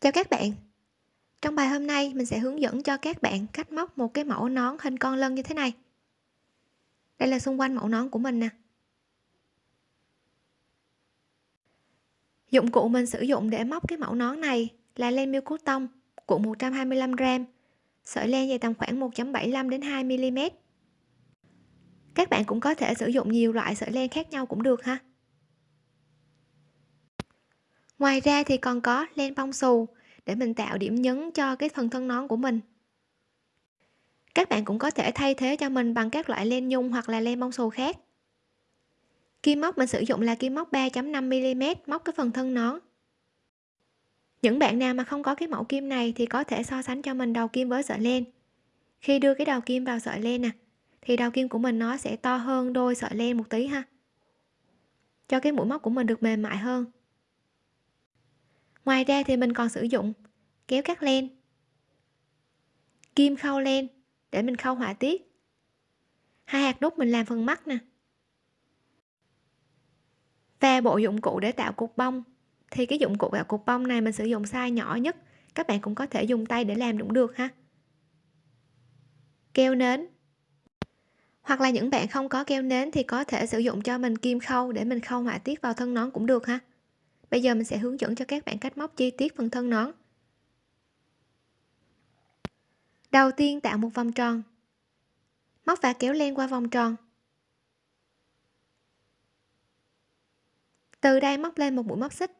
Chào các bạn. Trong bài hôm nay mình sẽ hướng dẫn cho các bạn cách móc một cái mẫu nón hình con lân như thế này. Đây là xung quanh mẫu nón của mình nè. Dụng cụ mình sử dụng để móc cái mẫu nón này là len miêu cốt tông cuộn 125g, sợi len dày tầm khoảng 1.75 đến 2 mm. Các bạn cũng có thể sử dụng nhiều loại sợi len khác nhau cũng được ha. Ngoài ra thì còn có len bông xù để mình tạo điểm nhấn cho cái phần thân nón của mình. Các bạn cũng có thể thay thế cho mình bằng các loại len nhung hoặc là len bông xù khác. Kim móc mình sử dụng là kim móc 3.5 mm móc cái phần thân nón. Những bạn nào mà không có cái mẫu kim này thì có thể so sánh cho mình đầu kim với sợi len. Khi đưa cái đầu kim vào sợi len nè, thì đầu kim của mình nó sẽ to hơn đôi sợi len một tí ha, cho cái mũi móc của mình được mềm mại hơn ngoài ra thì mình còn sử dụng kéo cắt len, kim khâu len để mình khâu họa tiết. Hai hạt nút mình làm phần mắt nè. Và bộ dụng cụ để tạo cục bông. Thì cái dụng cụ tạo cục bông này mình sử dụng size nhỏ nhất. Các bạn cũng có thể dùng tay để làm cũng được ha. Keo nến. Hoặc là những bạn không có keo nến thì có thể sử dụng cho mình kim khâu để mình khâu họa tiết vào thân nón cũng được ha bây giờ mình sẽ hướng dẫn cho các bạn cách móc chi tiết phần thân nón. Đầu tiên tạo một vòng tròn. Móc và kéo len qua vòng tròn. Từ đây móc lên một mũi móc xích.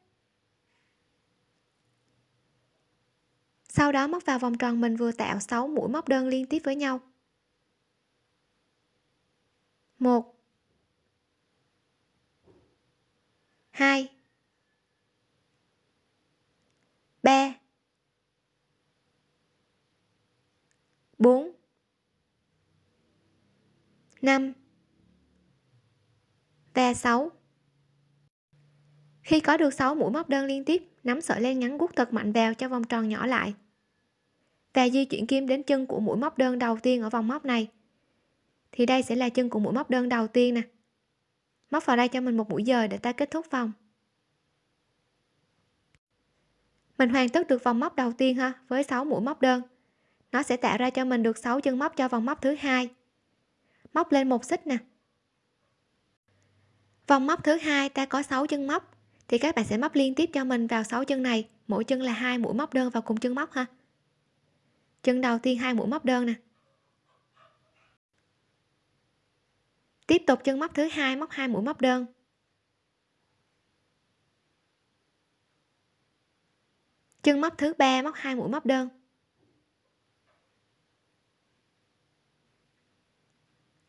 Sau đó móc vào vòng tròn mình vừa tạo 6 mũi móc đơn liên tiếp với nhau. Một. Hai. 3 4 5 và 6 khi có được 6 mũi móc đơn liên tiếp, nắm sợi len ngắn guốc thật mạnh vào cho vòng tròn nhỏ lại. Và di chuyển kim đến chân của mũi móc đơn đầu tiên ở vòng móc này. Thì đây sẽ là chân của mũi móc đơn đầu tiên nè. Móc vào đây cho mình một mũi dời để ta kết thúc vòng. Mình hoàn tất được vòng móc đầu tiên ha, với 6 mũi móc đơn. Nó sẽ tạo ra cho mình được 6 chân móc cho vòng móc thứ hai. Móc lên một xích nè. Vòng móc thứ hai, ta có 6 chân móc, thì các bạn sẽ móc liên tiếp cho mình vào 6 chân này. Mỗi chân là hai mũi móc đơn vào cùng chân móc ha. Chân đầu tiên hai mũi móc đơn nè. Tiếp tục chân móc thứ hai, móc hai mũi móc đơn. Chân móc thứ ba, móc hai mũi móc đơn.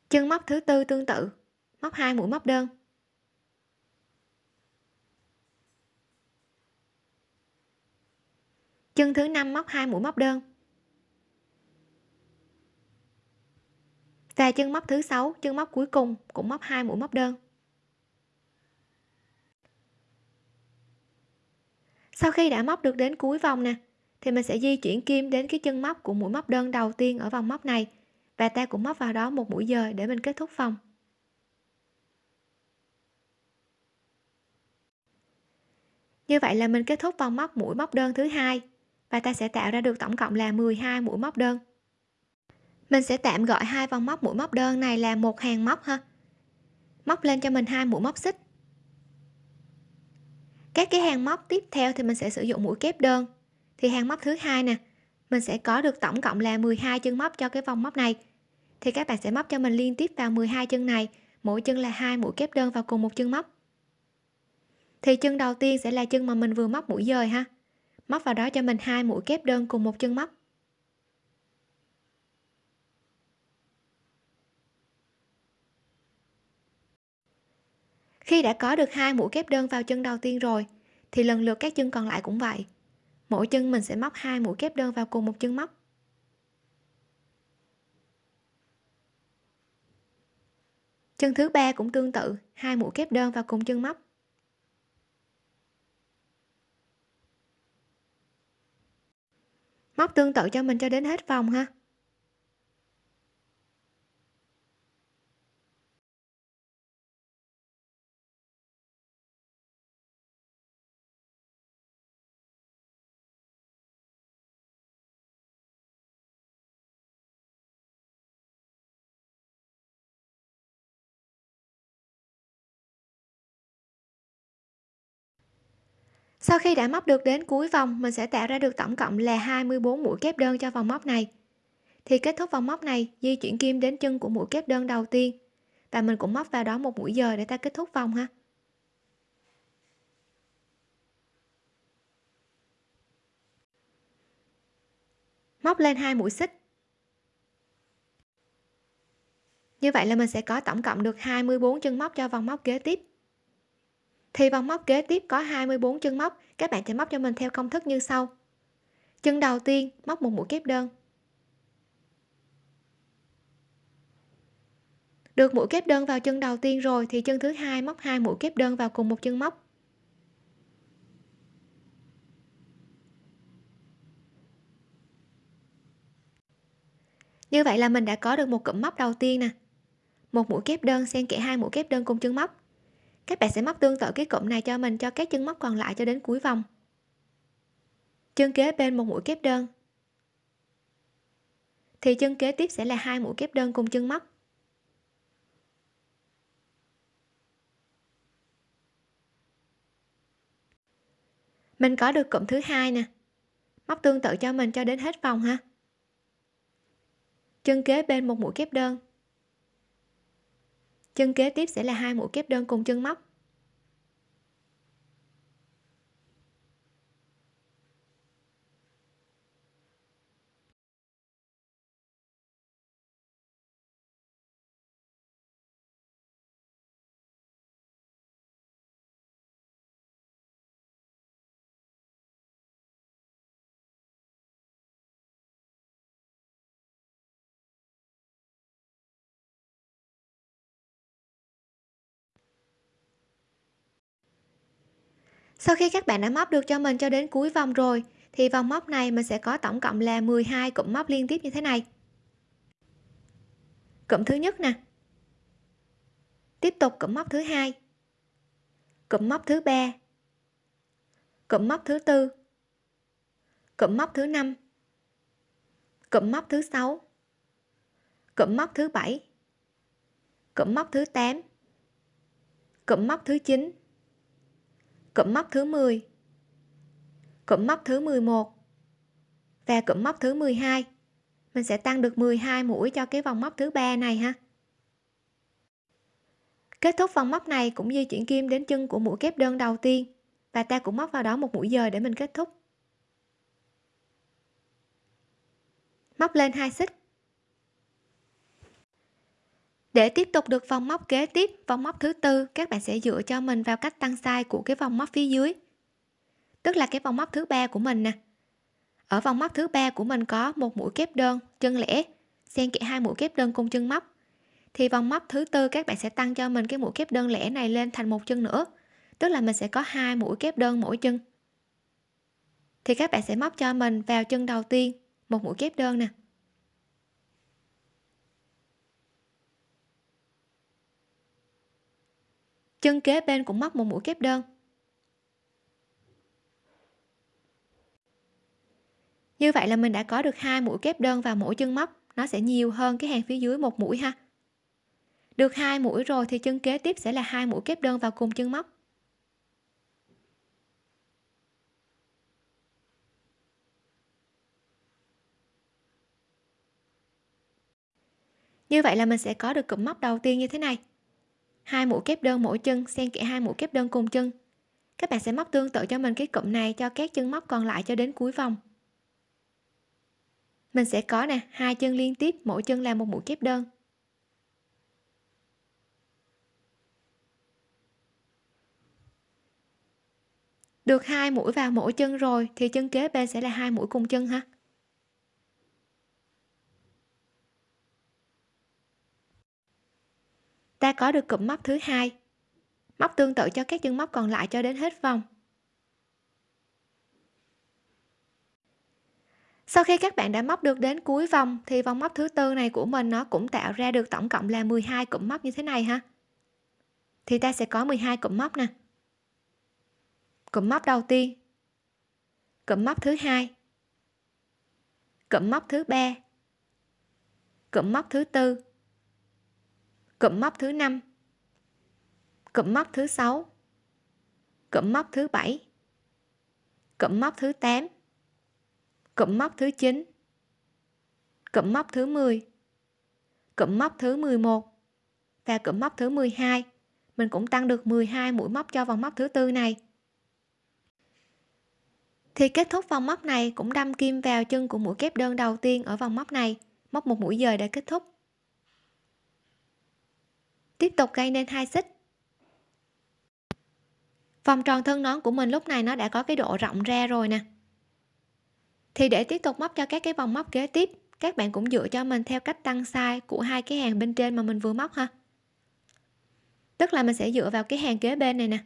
Chân móc thứ tư tương tự, móc hai mũi móc đơn. Chân thứ năm, móc hai mũi móc đơn. Và chân móc thứ sáu, chân móc cuối cùng cũng móc hai mũi móc đơn. Sau khi đã móc được đến cuối vòng nè, thì mình sẽ di chuyển kim đến cái chân móc của mũi móc đơn đầu tiên ở vòng móc này. Và ta cũng móc vào đó một mũi dời để mình kết thúc vòng. Như vậy là mình kết thúc vòng móc mũi móc đơn thứ hai và ta sẽ tạo ra được tổng cộng là 12 mũi móc đơn. Mình sẽ tạm gọi hai vòng móc mũi móc đơn này là một hàng móc ha. Móc lên cho mình hai mũi móc xích các cái hàng móc tiếp theo thì mình sẽ sử dụng mũi kép đơn. Thì hàng móc thứ hai nè, mình sẽ có được tổng cộng là 12 chân móc cho cái vòng móc này. Thì các bạn sẽ móc cho mình liên tiếp vào 12 chân này, mỗi chân là hai mũi kép đơn vào cùng một chân móc. Thì chân đầu tiên sẽ là chân mà mình vừa móc mũi dời ha. Móc vào đó cho mình hai mũi kép đơn cùng một chân móc. Khi đã có được hai mũi kép đơn vào chân đầu tiên rồi, thì lần lượt các chân còn lại cũng vậy. Mỗi chân mình sẽ móc hai mũi kép đơn vào cùng một chân móc. Chân thứ ba cũng tương tự, hai mũi kép đơn vào cùng chân móc. Móc tương tự cho mình cho đến hết vòng ha. Sau khi đã móc được đến cuối vòng, mình sẽ tạo ra được tổng cộng là 24 mũi kép đơn cho vòng móc này. Thì kết thúc vòng móc này, di chuyển kim đến chân của mũi kép đơn đầu tiên. Và mình cũng móc vào đó một mũi giờ để ta kết thúc vòng ha. Móc lên hai mũi xích. Như vậy là mình sẽ có tổng cộng được 24 chân móc cho vòng móc kế tiếp thì vòng móc kế tiếp có 24 chân móc. Các bạn sẽ móc cho mình theo công thức như sau. Chân đầu tiên, móc một mũi kép đơn. Được mũi kép đơn vào chân đầu tiên rồi thì chân thứ hai móc hai mũi kép đơn vào cùng một chân móc. Như vậy là mình đã có được một cụm móc đầu tiên nè. Một mũi kép đơn xen kẽ hai mũi kép đơn cùng chân móc các bạn sẽ móc tương tự cái cụm này cho mình, cho các chân móc còn lại cho đến cuối vòng. Chân kế bên một mũi kép đơn. Thì chân kế tiếp sẽ là hai mũi kép đơn cùng chân móc. Mình có được cụm thứ hai nè. Móc tương tự cho mình cho đến hết vòng ha. Chân kế bên một mũi kép đơn chân kế tiếp sẽ là hai mũi kép đơn cùng chân móc. Sau khi các bạn đã móc được cho mình cho đến cuối vòng rồi, thì vòng móc này mình sẽ có tổng cộng là 12 cụm móc liên tiếp như thế này. Cụm thứ nhất nè. Tiếp tục cụm móc thứ hai. Cụm móc thứ ba. Cụm móc thứ tư. Cụm móc thứ năm. Cụm móc thứ sáu. Cụm móc thứ bảy. Cụm móc thứ 8 cụm móc thứ 9 cụm móc thứ 10 cụm móc thứ 11 và cụm móc thứ 12 mình sẽ tăng được 12 mũi cho cái vòng móc thứ ba này ha. Kết thúc vòng móc này cũng di chuyển kim đến chân của mũi kép đơn đầu tiên và ta cũng móc vào đó một mũi dời để mình kết thúc. Móc lên hai xích để tiếp tục được vòng móc kế tiếp, vòng móc thứ tư, các bạn sẽ dựa cho mình vào cách tăng size của cái vòng móc phía dưới. Tức là cái vòng móc thứ ba của mình nè. Ở vòng móc thứ ba của mình có một mũi kép đơn, chân lẻ. Xen kẽ hai mũi kép đơn cùng chân móc. Thì vòng móc thứ tư, các bạn sẽ tăng cho mình cái mũi kép đơn lẻ này lên thành một chân nữa. Tức là mình sẽ có hai mũi kép đơn mỗi chân. Thì các bạn sẽ móc cho mình vào chân đầu tiên, một mũi kép đơn nè. Chân kế bên cũng móc một mũi kép đơn. Như vậy là mình đã có được hai mũi kép đơn vào mỗi chân móc, nó sẽ nhiều hơn cái hàng phía dưới một mũi ha. Được hai mũi rồi thì chân kế tiếp sẽ là hai mũi kép đơn vào cùng chân móc. Như vậy là mình sẽ có được cụm móc đầu tiên như thế này hai mũi kép đơn mỗi chân, xen kẽ hai mũi kép đơn cùng chân. Các bạn sẽ móc tương tự cho mình cái cụm này cho các chân móc còn lại cho đến cuối vòng. Mình sẽ có nè, hai chân liên tiếp, mỗi chân là một mũi kép đơn. Được hai mũi vào mỗi chân rồi, thì chân kế bên sẽ là hai mũi cùng chân ha. Ta có được cụm móc thứ hai. Móc tương tự cho các chân móc còn lại cho đến hết vòng. Sau khi các bạn đã móc được đến cuối vòng, thì vòng móc thứ tư này của mình nó cũng tạo ra được tổng cộng là 12 cụm móc như thế này ha. Thì ta sẽ có 12 cụm móc nè. Cụm móc đầu tiên. Cụm móc thứ hai. Cụm móc thứ ba. Cụm móc thứ tư cụm móc thứ 5 cụm móc thứ 6 cụm móc thứ 7 cụm móc thứ 8 cụm móc thứ 9 cụm móc thứ 10 cụm móc thứ 11 và cụm móc thứ 12 mình cũng tăng được 12 mũi móc cho vòng móc thứ tư này. Thì kết thúc vòng móc này cũng đâm kim vào chân của mũi kép đơn đầu tiên ở vòng móc này. Móc một mũi dời để kết thúc tiếp tục gây nên hai xích. Vòng tròn thân nón của mình lúc này nó đã có cái độ rộng ra rồi nè. Thì để tiếp tục móc cho các cái vòng móc kế tiếp, các bạn cũng dựa cho mình theo cách tăng size của hai cái hàng bên trên mà mình vừa móc ha. Tức là mình sẽ dựa vào cái hàng kế bên này nè.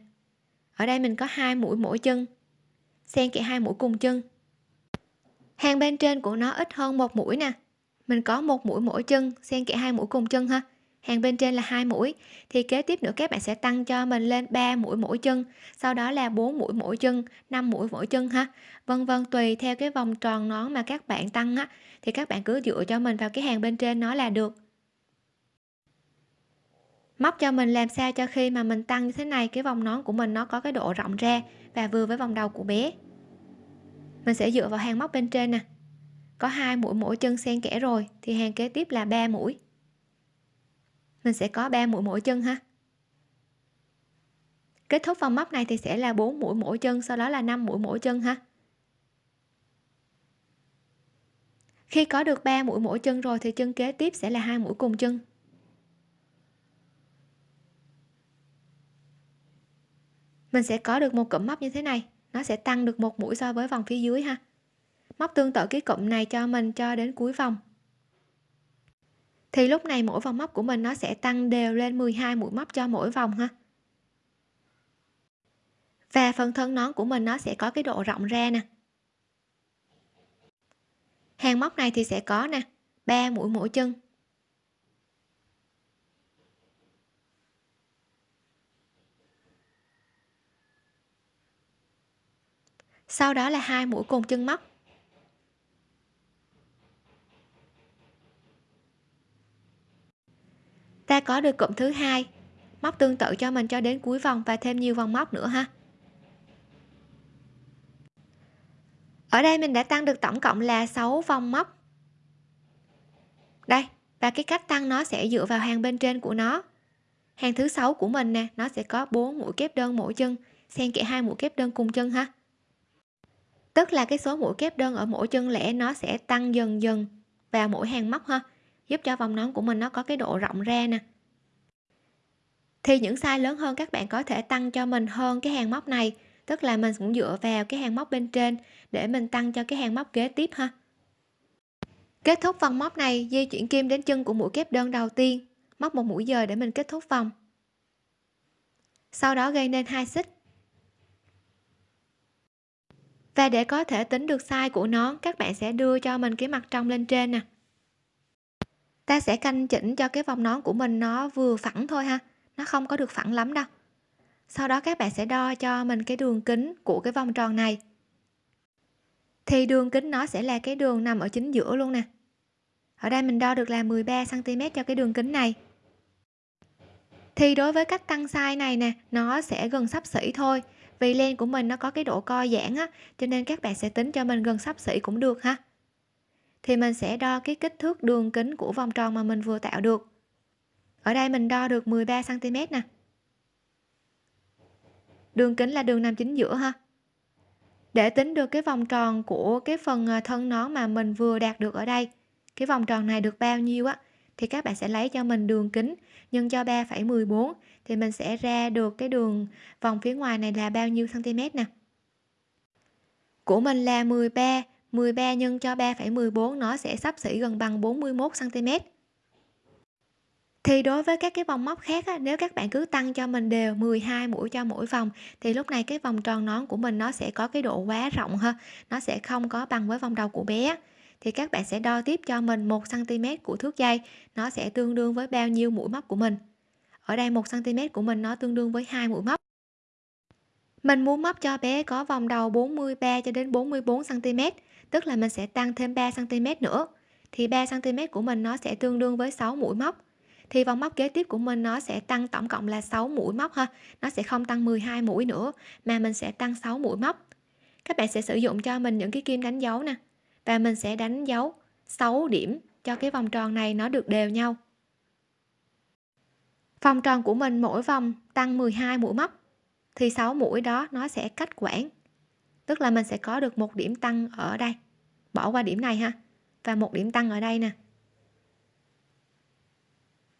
Ở đây mình có hai mũi mỗi chân. Xen kẽ hai mũi cùng chân. Hàng bên trên của nó ít hơn một mũi nè. Mình có một mũi mỗi chân, xen kẽ hai mũi cùng chân ha hàng bên trên là hai mũi. Thì kế tiếp nữa các bạn sẽ tăng cho mình lên 3 mũi mỗi chân, sau đó là 4 mũi mỗi chân 5 mũi mỗi chân ha. Vân vân, tùy theo cái vòng tròn nón mà các bạn tăng á, thì các bạn cứ dựa cho mình vào cái hàng bên trên nó là được. Móc cho mình làm sao cho khi mà mình tăng như thế này, cái vòng nón của mình nó có cái độ rộng ra và vừa với vòng đầu của bé. Mình sẽ dựa vào hàng móc bên trên nè. Có hai mũi mỗi chân xen kẽ rồi, thì hàng kế tiếp là 3 mũi mình sẽ có 3 mũi mỗi chân ha. Kết thúc vòng móc này thì sẽ là 4 mũi mỗi chân, sau đó là 5 mũi mỗi chân ha. Khi có được 3 mũi mỗi chân rồi thì chân kế tiếp sẽ là hai mũi cùng chân. Mình sẽ có được một cụm móc như thế này, nó sẽ tăng được một mũi so với vòng phía dưới ha. Móc tương tự cái cụm này cho mình cho đến cuối vòng thì lúc này mỗi vòng móc của mình nó sẽ tăng đều lên 12 mũi móc cho mỗi vòng ha. Và phần thân nón của mình nó sẽ có cái độ rộng ra nè. Hàng móc này thì sẽ có nè 3 mũi mỗi chân. Sau đó là hai mũi cùng chân móc. Ta có được cụm thứ hai. Móc tương tự cho mình cho đến cuối vòng và thêm nhiều vòng móc nữa ha. Ở đây mình đã tăng được tổng cộng là 6 vòng móc. Đây, và cái cách tăng nó sẽ dựa vào hàng bên trên của nó. Hàng thứ sáu của mình nè, nó sẽ có 4 mũi kép đơn mỗi chân. Xen kẽ hai mũi kép đơn cùng chân ha. Tức là cái số mũi kép đơn ở mỗi chân lẻ nó sẽ tăng dần dần vào mỗi hàng móc ha giúp cho vòng nón của mình nó có cái độ rộng ra nè. Thì những size lớn hơn các bạn có thể tăng cho mình hơn cái hàng móc này, tức là mình cũng dựa vào cái hàng móc bên trên để mình tăng cho cái hàng móc kế tiếp ha. Kết thúc vòng móc này, di chuyển kim đến chân của mũi kép đơn đầu tiên, móc một mũi dời để mình kết thúc vòng. Sau đó gây nên hai xích. Và để có thể tính được size của nón, các bạn sẽ đưa cho mình cái mặt trong lên trên nè ta sẽ canh chỉnh cho cái vòng nón của mình nó vừa phẳng thôi ha. Nó không có được phẳng lắm đâu. Sau đó các bạn sẽ đo cho mình cái đường kính của cái vòng tròn này. Thì đường kính nó sẽ là cái đường nằm ở chính giữa luôn nè. Ở đây mình đo được là 13 cm cho cái đường kính này. Thì đối với cách tăng size này nè, nó sẽ gần sắp xỉ thôi. Vì len của mình nó có cái độ co giãn á, cho nên các bạn sẽ tính cho mình gần sắp xỉ cũng được ha thì mình sẽ đo cái kích thước đường kính của vòng tròn mà mình vừa tạo được. Ở đây mình đo được 13 cm nè. Đường kính là đường nằm chính giữa ha. Để tính được cái vòng tròn của cái phần à, thân nón mà mình vừa đạt được ở đây cái vòng tròn này được bao nhiêu á thì các bạn sẽ lấy cho mình đường kính nhân cho 3,14 thì mình sẽ ra được cái đường vòng phía ngoài này là bao nhiêu cm nè? Của mình là 13 13 nhân cho 3,14 nó sẽ sắp xỉ gần bằng 41 cm thì đối với các cái vòng móc khác á, nếu các bạn cứ tăng cho mình đều 12 mũi cho mỗi vòng thì lúc này cái vòng tròn nón của mình nó sẽ có cái độ quá rộng ha nó sẽ không có bằng với vòng đầu của bé thì các bạn sẽ đo tiếp cho mình 1 cm của thước dây nó sẽ tương đương với bao nhiêu mũi móc của mình. Ở đây 1 cm của mình nó tương đương với hai mũi móc. Mình muốn móc cho bé có vòng đầu 43 cho đến 44 cm tức là mình sẽ tăng thêm 3 cm nữa. Thì 3 cm của mình nó sẽ tương đương với 6 mũi móc. Thì vòng móc kế tiếp của mình nó sẽ tăng tổng cộng là 6 mũi móc ha. Nó sẽ không tăng 12 mũi nữa, mà mình sẽ tăng 6 mũi móc. Các bạn sẽ sử dụng cho mình những cái kim đánh dấu nè. Và mình sẽ đánh dấu 6 điểm cho cái vòng tròn này nó được đều nhau. Vòng tròn của mình mỗi vòng tăng 12 mũi móc. Thì 6 mũi đó nó sẽ cách quãng tức là mình sẽ có được một điểm tăng ở đây. Bỏ qua điểm này ha. Và một điểm tăng ở đây nè.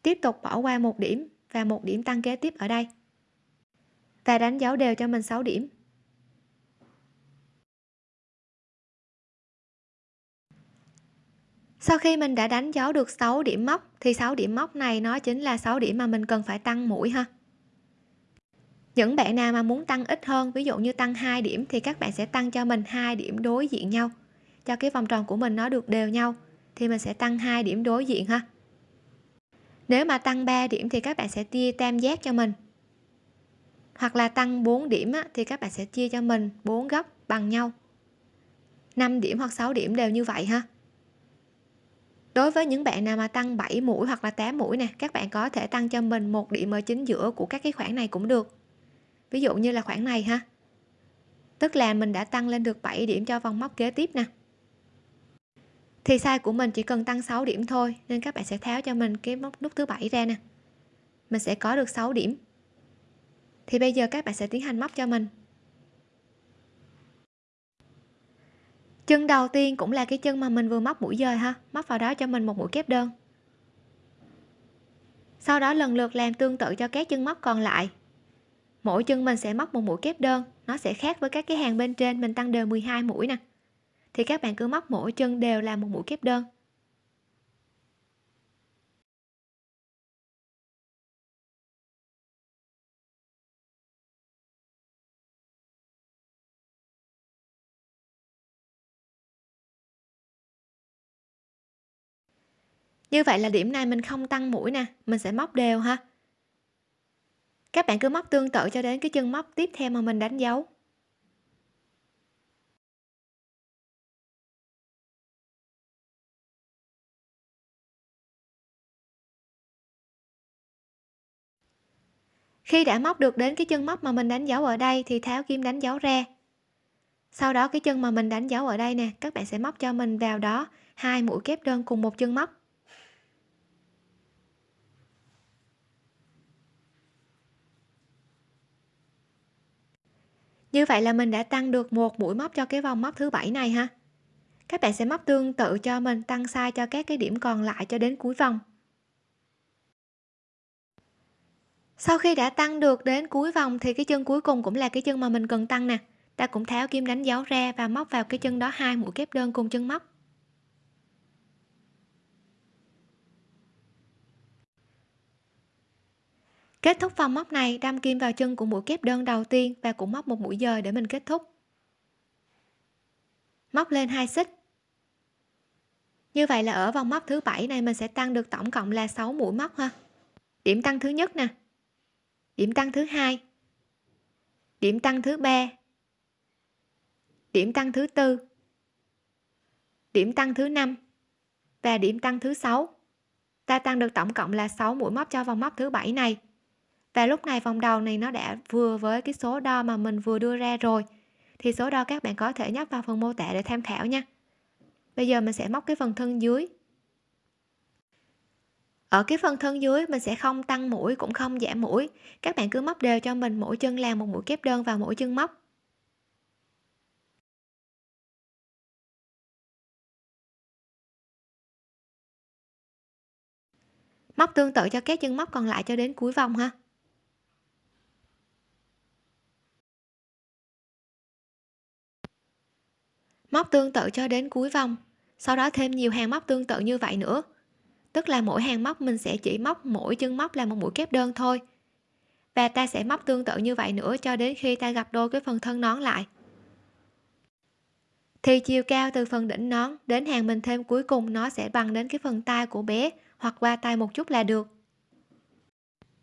Tiếp tục bỏ qua một điểm và một điểm tăng kế tiếp ở đây. Và đánh dấu đều cho mình 6 điểm. Sau khi mình đã đánh dấu được 6 điểm móc, thì 6 điểm móc này nó chính là 6 điểm mà mình cần phải tăng mũi ha những bạn nào mà muốn tăng ít hơn ví dụ như tăng 2 điểm thì các bạn sẽ tăng cho mình hai điểm đối diện nhau. Cho cái vòng tròn của mình nó được đều nhau thì mình sẽ tăng hai điểm đối diện ha. Nếu mà tăng 3 điểm thì các bạn sẽ chia tam giác cho mình. Hoặc là tăng 4 điểm á, thì các bạn sẽ chia cho mình 4 góc bằng nhau. 5 điểm hoặc 6 điểm đều như vậy ha. Đối với những bạn nào mà tăng 7 mũi hoặc là 8 mũi nè các bạn có thể tăng cho mình một điểm ở chính giữa của các cái khoảng này cũng được ví dụ như là khoảng này ha. Tức là mình đã tăng lên được 7 điểm cho vòng móc kế tiếp nè. Thì size của mình chỉ cần tăng 6 điểm thôi, nên các bạn sẽ tháo cho mình cái móc nút thứ bảy ra nè. Mình sẽ có được 6 điểm. Thì bây giờ các bạn sẽ tiến hành móc cho mình. Chân đầu tiên cũng là cái chân mà mình vừa móc mũi dời ha. Móc vào đó cho mình một mũi kép đơn. Sau đó lần lượt làm tương tự cho các chân móc còn lại mỗi chân mình sẽ móc một mũi kép đơn. Nó sẽ khác với các cái hàng bên trên, mình tăng đều 12 mũi nè. Thì các bạn cứ móc mỗi chân đều là một mũi kép đơn. Như vậy là điểm này mình không tăng mũi nè, mình sẽ móc đều ha các bạn cứ móc tương tự cho đến cái chân móc tiếp theo mà mình đánh dấu. Khi đã móc được đến cái chân móc mà mình đánh dấu ở đây thì tháo kim đánh dấu ra. Sau đó cái chân mà mình đánh dấu ở đây nè, các bạn sẽ móc cho mình vào đó hai mũi kép đơn cùng một chân móc. Như vậy là mình đã tăng được một mũi móc cho cái vòng móc thứ bảy này ha. Các bạn sẽ móc tương tự cho mình, tăng sai cho các cái điểm còn lại cho đến cuối vòng. Sau khi đã tăng được đến cuối vòng thì cái chân cuối cùng cũng là cái chân mà mình cần tăng nè. Ta cũng tháo kim đánh dấu ra và móc vào cái chân đó hai mũi kép đơn cùng chân móc. Kết thúc vòng móc này đâm kim vào chân của mũi kép đơn đầu tiên và cũng móc một mũi dời để mình kết thúc. Móc lên hai xích. Như vậy là ở vòng móc thứ bảy này mình sẽ tăng được tổng cộng là 6 mũi móc ha. Điểm tăng thứ nhất nè. Điểm tăng thứ hai. Điểm tăng thứ ba. Điểm tăng thứ tư. Điểm tăng thứ năm và điểm tăng thứ sáu. Ta tăng được tổng cộng là 6 mũi móc cho vòng móc thứ bảy này và lúc này vòng đầu này nó đã vừa với cái số đo mà mình vừa đưa ra rồi. Thì số đo các bạn có thể nhấp vào phần mô tả để tham khảo nha. Bây giờ mình sẽ móc cái phần thân dưới. Ở cái phần thân dưới mình sẽ không tăng mũi cũng không giảm mũi. Các bạn cứ móc đều cho mình, mỗi chân làm một mũi kép đơn vào mỗi chân móc. Móc tương tự cho các chân móc còn lại cho đến cuối vòng ha. Móc tương tự cho đến cuối vòng. Sau đó thêm nhiều hàng móc tương tự như vậy nữa. Tức là mỗi hàng móc mình sẽ chỉ móc mỗi chân móc là một mũi kép đơn thôi. Và ta sẽ móc tương tự như vậy nữa cho đến khi ta gặp đôi cái phần thân nón lại. Thì chiều cao từ phần đỉnh nón đến hàng mình thêm cuối cùng nó sẽ bằng đến cái phần tay của bé hoặc qua tay một chút là được.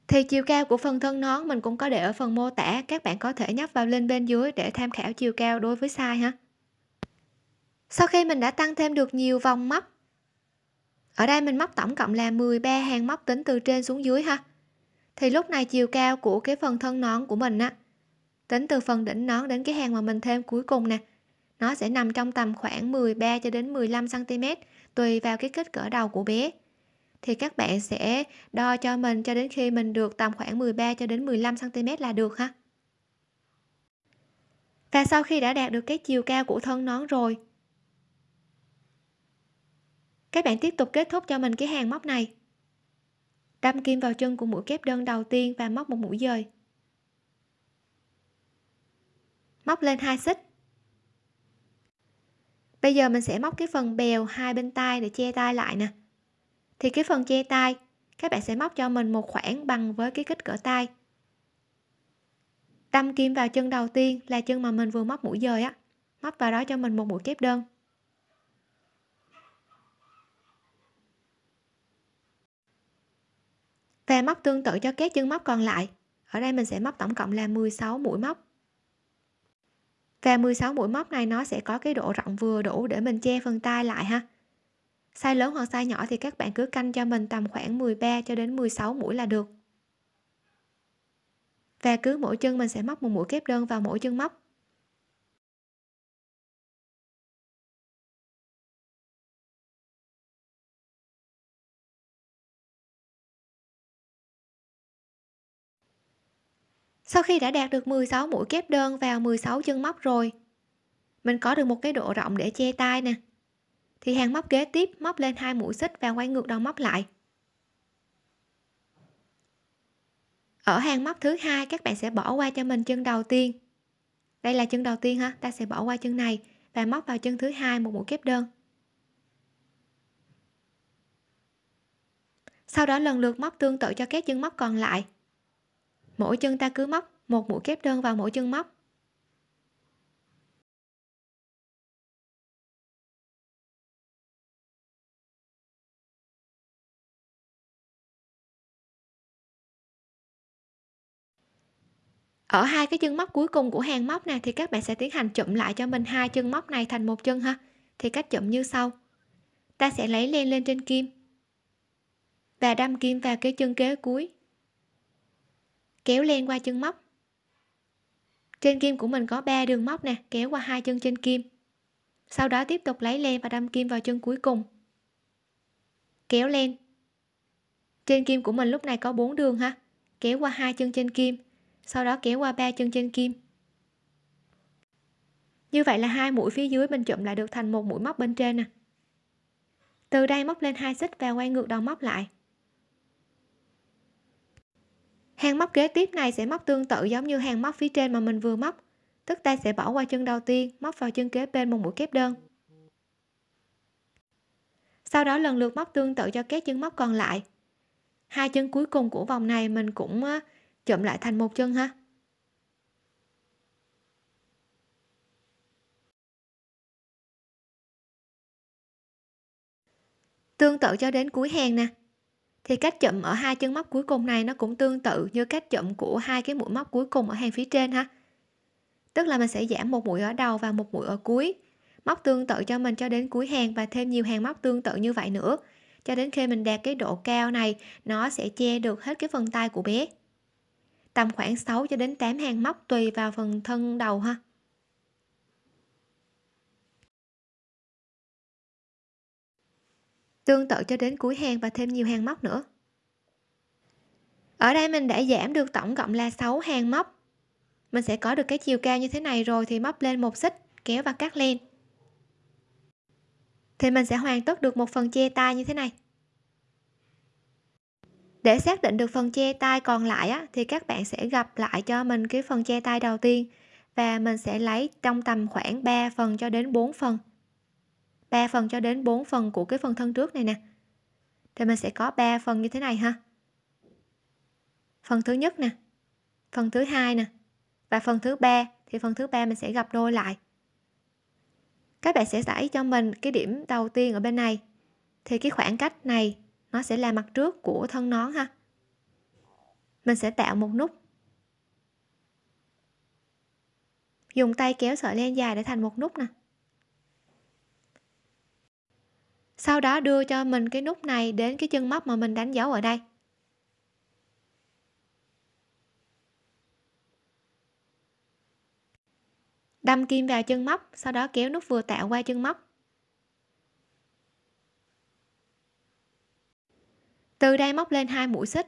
Thì chiều cao của phần thân nón mình cũng có để ở phần mô tả, các bạn có thể nhấp vào link bên dưới để tham khảo chiều cao đối với size ha sau khi mình đã tăng thêm được nhiều vòng móc, ở đây mình móc tổng cộng là 13 hàng móc tính từ trên xuống dưới ha. Thì lúc này chiều cao của cái phần thân nón của mình á, tính từ phần đỉnh nón đến cái hàng mà mình thêm cuối cùng nè, nó sẽ nằm trong tầm khoảng 13 cho đến 15 cm tùy vào cái kích cỡ đầu của bé. Thì các bạn sẽ đo cho mình cho đến khi mình được tầm khoảng 13 cho đến 15 cm là được ha. Và sau khi đã đạt được cái chiều cao của thân nón rồi các bạn tiếp tục kết thúc cho mình cái hàng móc này. Đâm kim vào chân của mũi kép đơn đầu tiên và móc một mũi dời. Móc lên hai xích. Bây giờ mình sẽ móc cái phần bèo hai bên tay để che tay lại nè. Thì cái phần che tay các bạn sẽ móc cho mình một khoảng bằng với cái kích cỡ tay. Đâm kim vào chân đầu tiên là chân mà mình vừa móc mũi dời á. Móc vào đó cho mình một mũi kép đơn. Và móc tương tự cho các chân móc còn lại. Ở đây mình sẽ móc tổng cộng là 16 mũi móc. Và 16 mũi móc này nó sẽ có cái độ rộng vừa đủ để mình che phần tay lại ha. Size lớn hoặc size nhỏ thì các bạn cứ canh cho mình tầm khoảng 13 cho đến 16 mũi là được. Và cứ mỗi chân mình sẽ móc một mũi kép đơn vào mỗi chân móc. Sau khi đã đạt được 16 mũi kép đơn vào 16 chân móc rồi, mình có được một cái độ rộng để che tay nè. Thì hàng móc kế tiếp móc lên hai mũi xích và quay ngược đầu móc lại. Ở hàng móc thứ hai, các bạn sẽ bỏ qua cho mình chân đầu tiên. Đây là chân đầu tiên ha, ta sẽ bỏ qua chân này và móc vào chân thứ hai một mũi kép đơn. Sau đó lần lượt móc tương tự cho các chân móc còn lại mỗi chân ta cứ móc, một mũi kép đơn vào mỗi chân móc. Ở hai cái chân móc cuối cùng của hàng móc này thì các bạn sẽ tiến hành chụm lại cho mình hai chân móc này thành một chân ha. Thì cách chụm như sau. Ta sẽ lấy len lên trên kim và đâm kim vào cái chân kế cuối kéo len qua chân móc. Trên kim của mình có 3 đường móc nè, kéo qua hai chân trên kim. Sau đó tiếp tục lấy len và đâm kim vào chân cuối cùng. Kéo len. Trên kim của mình lúc này có 4 đường ha, kéo qua hai chân trên kim, sau đó kéo qua ba chân trên kim. Như vậy là hai mũi phía dưới mình chụm lại được thành một mũi móc bên trên nè. Từ đây móc lên hai xích và quay ngược đầu móc lại hàng móc kế tiếp này sẽ móc tương tự giống như hàng móc phía trên mà mình vừa móc. Tức ta sẽ bỏ qua chân đầu tiên, móc vào chân kế bên một mũi kép đơn. Sau đó lần lượt móc tương tự cho các chân móc còn lại. Hai chân cuối cùng của vòng này mình cũng chụm lại thành một chân ha. Tương tự cho đến cuối hàng nè thì cách chụm ở hai chân móc cuối cùng này nó cũng tương tự như cách chụm của hai cái mũi móc cuối cùng ở hàng phía trên ha. Tức là mình sẽ giảm một mũi ở đầu và một mũi ở cuối, móc tương tự cho mình cho đến cuối hàng và thêm nhiều hàng móc tương tự như vậy nữa. Cho đến khi mình đạt cái độ cao này, nó sẽ che được hết cái phần tay của bé. Tầm khoảng 6 cho đến 8 hàng móc tùy vào phần thân đầu ha. Tương tự cho đến cuối hàng và thêm nhiều hàng móc nữa. Ở đây mình đã giảm được tổng cộng là 6 hàng móc. Mình sẽ có được cái chiều cao như thế này rồi thì móc lên một xích kéo và cắt len. Thì mình sẽ hoàn tất được một phần che tay như thế này. Để xác định được phần che tay còn lại á, thì các bạn sẽ gặp lại cho mình cái phần che tay đầu tiên và mình sẽ lấy trong tầm khoảng 3 phần cho đến 4 phần. 3 phần cho đến 4 phần của cái phần thân trước này nè. Thì mình sẽ có 3 phần như thế này ha. Phần thứ nhất nè, phần thứ hai nè, và phần thứ ba, thì phần thứ ba mình sẽ gặp đôi lại. Các bạn sẽ đẩy cho mình cái điểm đầu tiên ở bên này. Thì cái khoảng cách này, nó sẽ là mặt trước của thân nón ha. Mình sẽ tạo một nút. Dùng tay kéo sợi len dài để thành một nút nè. Sau đó đưa cho mình cái nút này đến cái chân móc mà mình đánh dấu ở đây. Đâm kim vào chân móc, sau đó kéo nút vừa tạo qua chân móc. Từ đây móc lên hai mũi xích.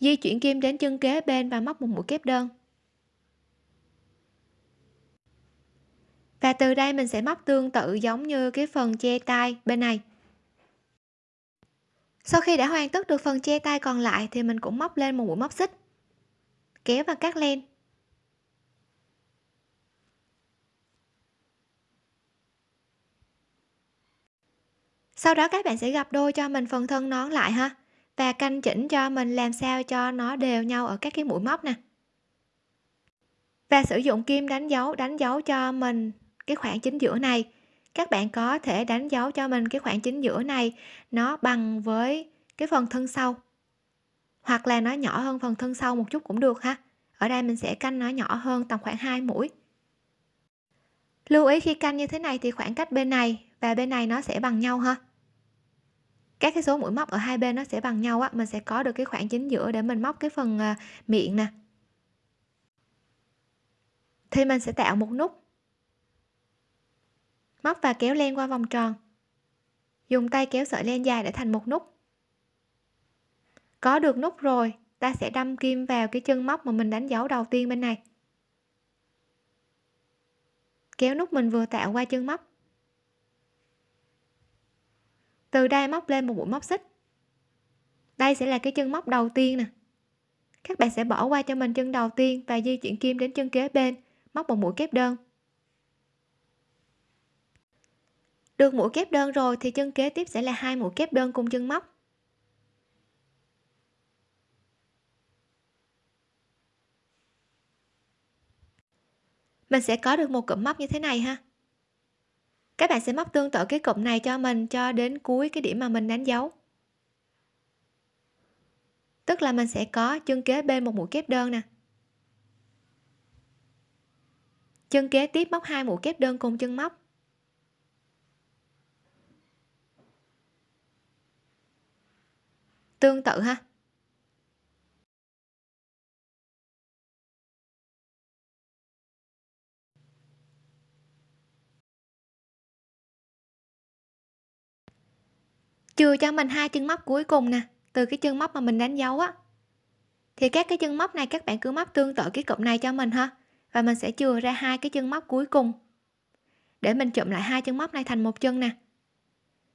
Di chuyển kim đến chân kế bên và móc một mũi kép đơn. Và từ đây mình sẽ móc tương tự giống như cái phần che tay bên này. Sau khi đã hoàn tất được phần che tay còn lại thì mình cũng móc lên một mũi móc xích, kéo và cắt len. Sau đó các bạn sẽ gặp đôi cho mình phần thân nón lại ha, và canh chỉnh cho mình làm sao cho nó đều nhau ở các cái mũi móc nè. Và sử dụng kim đánh dấu đánh dấu cho mình cái khoảng chính giữa này. Các bạn có thể đánh dấu cho mình cái khoảng chính giữa này, nó bằng với cái phần thân sau. Hoặc là nó nhỏ hơn phần thân sau một chút cũng được ha. Ở đây mình sẽ canh nó nhỏ hơn tầm khoảng 2 mũi. Lưu ý khi canh như thế này thì khoảng cách bên này và bên này nó sẽ bằng nhau ha. Các cái số mũi móc ở hai bên nó sẽ bằng nhau á, mình sẽ có được cái khoảng chính giữa để mình móc cái phần à, miệng nè. Thì mình sẽ tạo một nút móc và kéo len qua vòng tròn. Dùng tay kéo sợi len dài để thành một nút. Có được nút rồi, ta sẽ đâm kim vào cái chân móc mà mình đánh dấu đầu tiên bên này. Kéo nút mình vừa tạo qua chân móc. Từ đây móc lên một mũi móc xích. Đây sẽ là cái chân móc đầu tiên nè. Các bạn sẽ bỏ qua cho mình chân đầu tiên và di chuyển kim đến chân kế bên, móc một mũi kép đơn. Được mũi kép đơn rồi thì chân kế tiếp sẽ là hai mũi kép đơn cùng chân móc. Mình sẽ có được một cụm móc như thế này ha. Các bạn sẽ móc tương tự cái cụm này cho mình cho đến cuối cái điểm mà mình đánh dấu. Tức là mình sẽ có chân kế bên một mũi kép đơn nè. Chân kế tiếp móc hai mũi kép đơn cùng chân móc. Tương tự ha. Chừa cho mình hai chân móc cuối cùng nè, từ cái chân móc mà mình đánh dấu á. Thì các cái chân móc này các bạn cứ móc tương tự cái cụm này cho mình ha, và mình sẽ chừa ra hai cái chân móc cuối cùng. Để mình chụm lại hai chân móc này thành một chân nè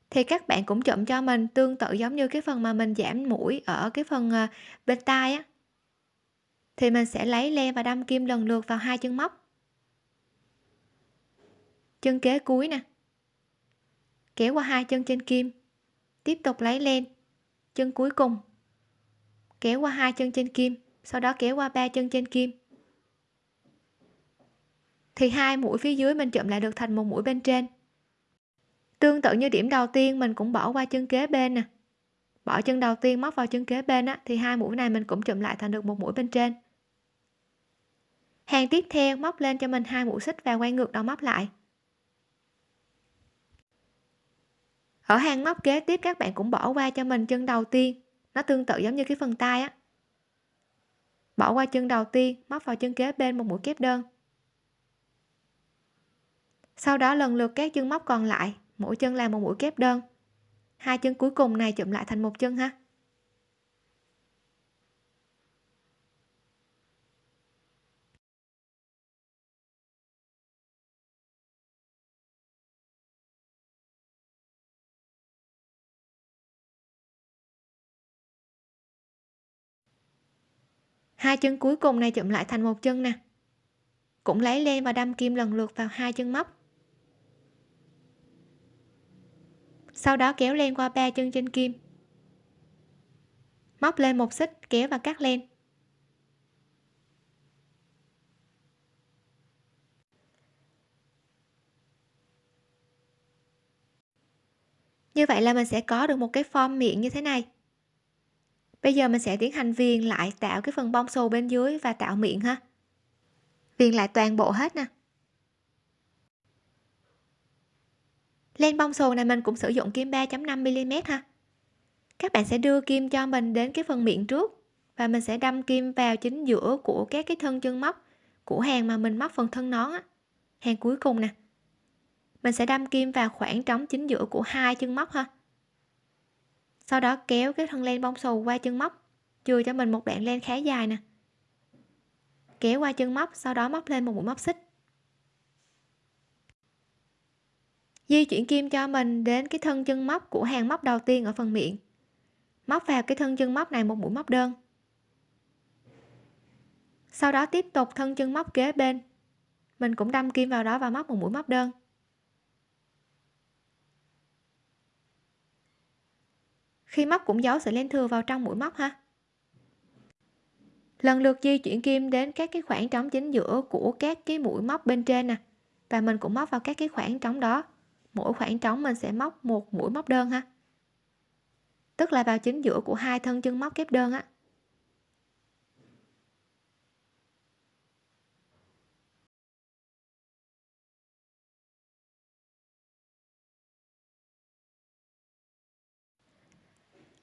thì các bạn cũng chụm cho mình tương tự giống như cái phần mà mình giảm mũi ở cái phần ờ, bên tai á. Thì mình sẽ lấy len và đâm kim lần lượt vào hai chân móc. Chân kế cuối nè. Kéo qua hai chân trên kim. Tiếp tục lấy len chân cuối cùng. Kéo qua hai chân trên kim, sau đó kéo qua ba chân trên kim. Thì hai mũi phía dưới mình chụm lại được thành một mũi bên trên tương tự như điểm đầu tiên, mình cũng bỏ qua chân kế bên nè. Bỏ chân đầu tiên, móc vào chân kế bên á, thì hai mũi này mình cũng chụm lại thành được một mũi bên trên. Hàng tiếp theo, móc lên cho mình hai mũi xích và quay ngược đầu móc lại. Ở hàng móc kế tiếp, các bạn cũng bỏ qua cho mình chân đầu tiên. Nó tương tự giống như cái phần tay á. Bỏ qua chân đầu tiên, móc vào chân kế bên một mũi kép đơn. Sau đó lần lượt các chân móc còn lại mỗi chân làm một mũi kép đơn. Hai chân cuối cùng này chụm lại thành một chân ha. Hai chân cuối cùng này chụm lại thành một chân nè. Cũng lấy len và đâm kim lần lượt vào hai chân móc. Sau đó kéo len qua ba chân trên kim. Móc lên một xích, kéo và cắt len. Như vậy là mình sẽ có được một cái form miệng như thế này. Bây giờ mình sẽ tiến hành viền lại tạo cái phần bông xù bên dưới và tạo miệng ha. Viền lại toàn bộ hết nè. Len bông xù này mình cũng sử dụng kim 3.5 mm ha. Các bạn sẽ đưa kim cho mình đến cái phần miệng trước và mình sẽ đâm kim vào chính giữa của các cái thân chân móc, của hàng mà mình móc phần thân nón á. Hàng cuối cùng nè. Mình sẽ đâm kim vào khoảng trống chính giữa của hai chân móc ha. Sau đó kéo cái thân len bông xù qua chân móc, chừa cho mình một đoạn len khá dài nè. Kéo qua chân móc, sau đó móc lên một mũi móc xích. Di chuyển kim cho mình đến cái thân chân móc của hàng móc đầu tiên ở phần miệng. Móc vào cái thân chân móc này một mũi móc đơn. Sau đó tiếp tục thân chân móc kế bên. Mình cũng đâm kim vào đó và móc một mũi móc đơn. Khi móc cũng giấu sợi len thừa vào trong mũi móc ha. Lần lượt di chuyển kim đến các cái khoảng trống chính giữa của các cái mũi móc bên trên nè. Và mình cũng móc vào các cái khoảng trống đó mỗi khoảng trống mình sẽ móc một mũi móc đơn ha. Tức là vào chính giữa của hai thân chân móc kép đơn á.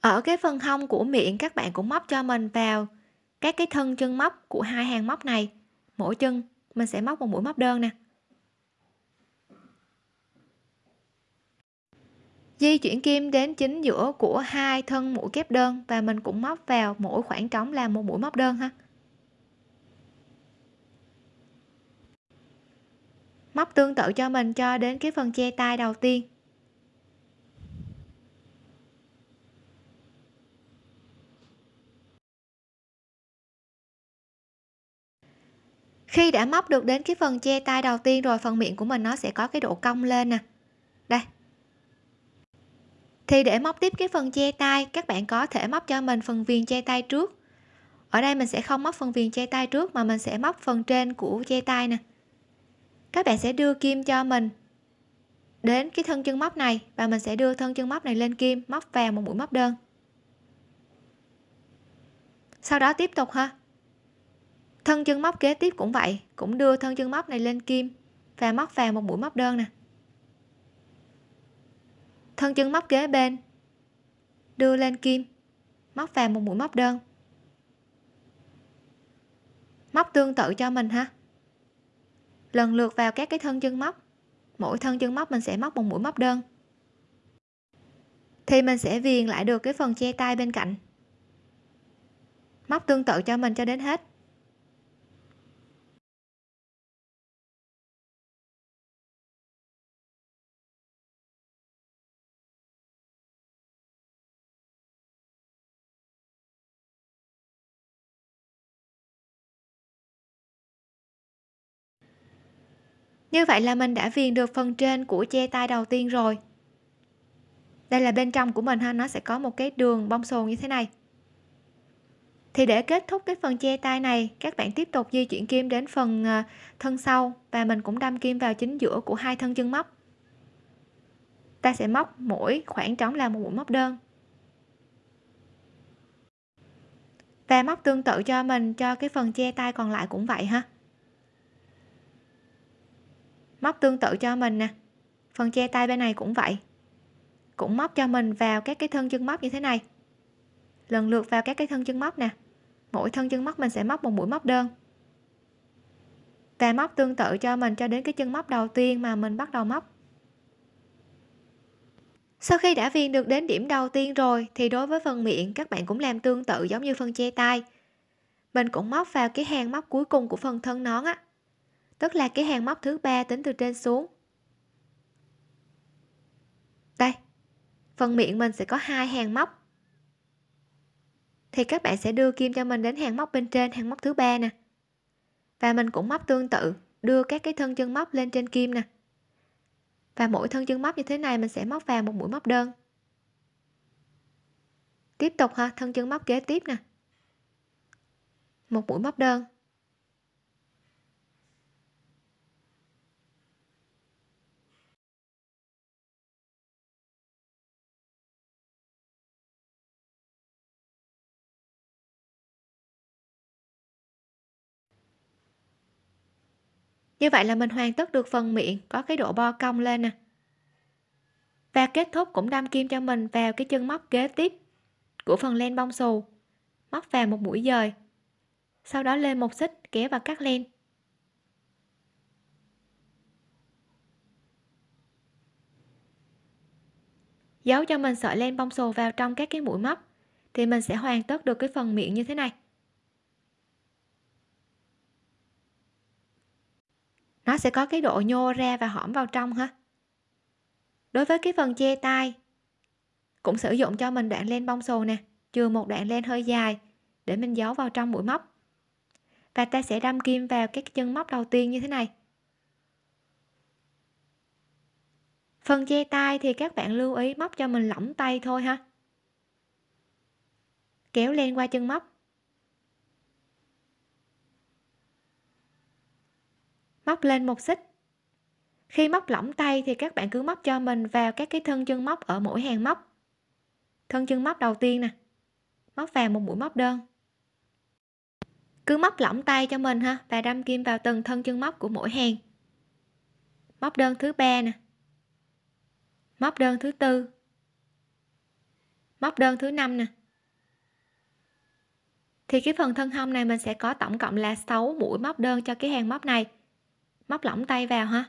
Ở cái phần hông của miệng các bạn cũng móc cho mình vào các cái thân chân móc của hai hàng móc này. Mỗi chân mình sẽ móc một mũi móc đơn nè. Di chuyển kim đến chính giữa của hai thân mũi kép đơn và mình cũng móc vào mỗi khoảng trống là một mũi móc đơn ha. Móc tương tự cho mình cho đến cái phần che tay đầu tiên. Khi đã móc được đến cái phần che tay đầu tiên rồi, phần miệng của mình nó sẽ có cái độ cong lên nè. Đây thì để móc tiếp cái phần che tay, các bạn có thể móc cho mình phần viền che tay trước. Ở đây mình sẽ không móc phần viền che tay trước mà mình sẽ móc phần trên của che tay nè. Các bạn sẽ đưa kim cho mình đến cái thân chân móc này và mình sẽ đưa thân chân móc này lên kim, móc vào một mũi móc đơn. Sau đó tiếp tục ha. Thân chân móc kế tiếp cũng vậy, cũng đưa thân chân móc này lên kim và móc vào một mũi móc đơn nè thân chân móc kế bên. Đưa lên kim. Móc vào một mũi móc đơn. Móc tương tự cho mình ha. Lần lượt vào các cái thân chân móc. Mỗi thân chân móc mình sẽ móc một mũi móc đơn. Thì mình sẽ viền lại được cái phần che tay bên cạnh. Móc tương tự cho mình cho đến hết. Như vậy là mình đã viền được phần trên của che tay đầu tiên rồi. Đây là bên trong của mình ha, nó sẽ có một cái đường bông xù như thế này. Thì để kết thúc cái phần che tay này, các bạn tiếp tục di chuyển kim đến phần à, thân sau và mình cũng đâm kim vào chính giữa của hai thân chân móc. Ta sẽ móc mỗi khoảng trống là một mũi móc đơn. Và móc tương tự cho mình, cho cái phần che tay còn lại cũng vậy ha móc tương tự cho mình nè. Phần che tay bên này cũng vậy. Cũng móc cho mình vào các cái thân chân móc như thế này. Lần lượt vào các cái thân chân móc nè. Mỗi thân chân móc mình sẽ móc một mũi móc đơn. Và móc tương tự cho mình cho đến cái chân móc đầu tiên mà mình bắt đầu móc. Sau khi đã viên được đến điểm đầu tiên rồi, thì đối với phần miệng, các bạn cũng làm tương tự giống như phần che tay. Mình cũng móc vào cái hàng móc cuối cùng của phần thân nón á tức là cái hàng móc thứ ba tính từ trên xuống. Đây, phần miệng mình sẽ có hai hàng móc. Thì các bạn sẽ đưa kim cho mình đến hàng móc bên trên, hàng móc thứ ba nè. Và mình cũng móc tương tự, đưa các cái thân chân móc lên trên kim nè. Và mỗi thân chân móc như thế này mình sẽ móc vào một mũi móc đơn. Tiếp tục ha, thân chân móc kế tiếp nè. Một mũi móc đơn. như vậy là mình hoàn tất được phần miệng, có cái độ bo cong lên nè. Và kết thúc cũng đâm kim cho mình vào cái chân móc kế tiếp của phần len bông xù. Móc vào một mũi dời. Sau đó lên một xích, kéo và cắt len. Giấu cho mình sợi len bông xù vào trong các cái mũi móc thì mình sẽ hoàn tất được cái phần miệng như thế này. Nó sẽ có cái độ nhô ra và hõm vào trong ha đối với cái phần che tay, cũng sử dụng cho mình đoạn len bông xù nè, chừa một đoạn len hơi dài để mình giấu vào trong mũi móc. Và ta sẽ đâm kim vào các chân móc đầu tiên như thế này. Phần che tay thì các bạn lưu ý móc cho mình lỏng tay thôi ha. Kéo len qua chân móc. Móc lên một xích. Khi móc lỏng tay thì các bạn cứ móc cho mình vào các cái thân chân móc ở mỗi hàng móc. Thân chân móc đầu tiên nè, móc vào một mũi móc đơn. Cứ móc lỏng tay cho mình ha, và đâm kim vào từng thân chân móc của mỗi hàng. Móc đơn thứ ba nè, móc đơn thứ tư, móc đơn thứ năm nè. Thì cái phần thân hông này mình sẽ có tổng cộng là 6 mũi móc đơn cho cái hàng móc này móc lỏng tay vào ha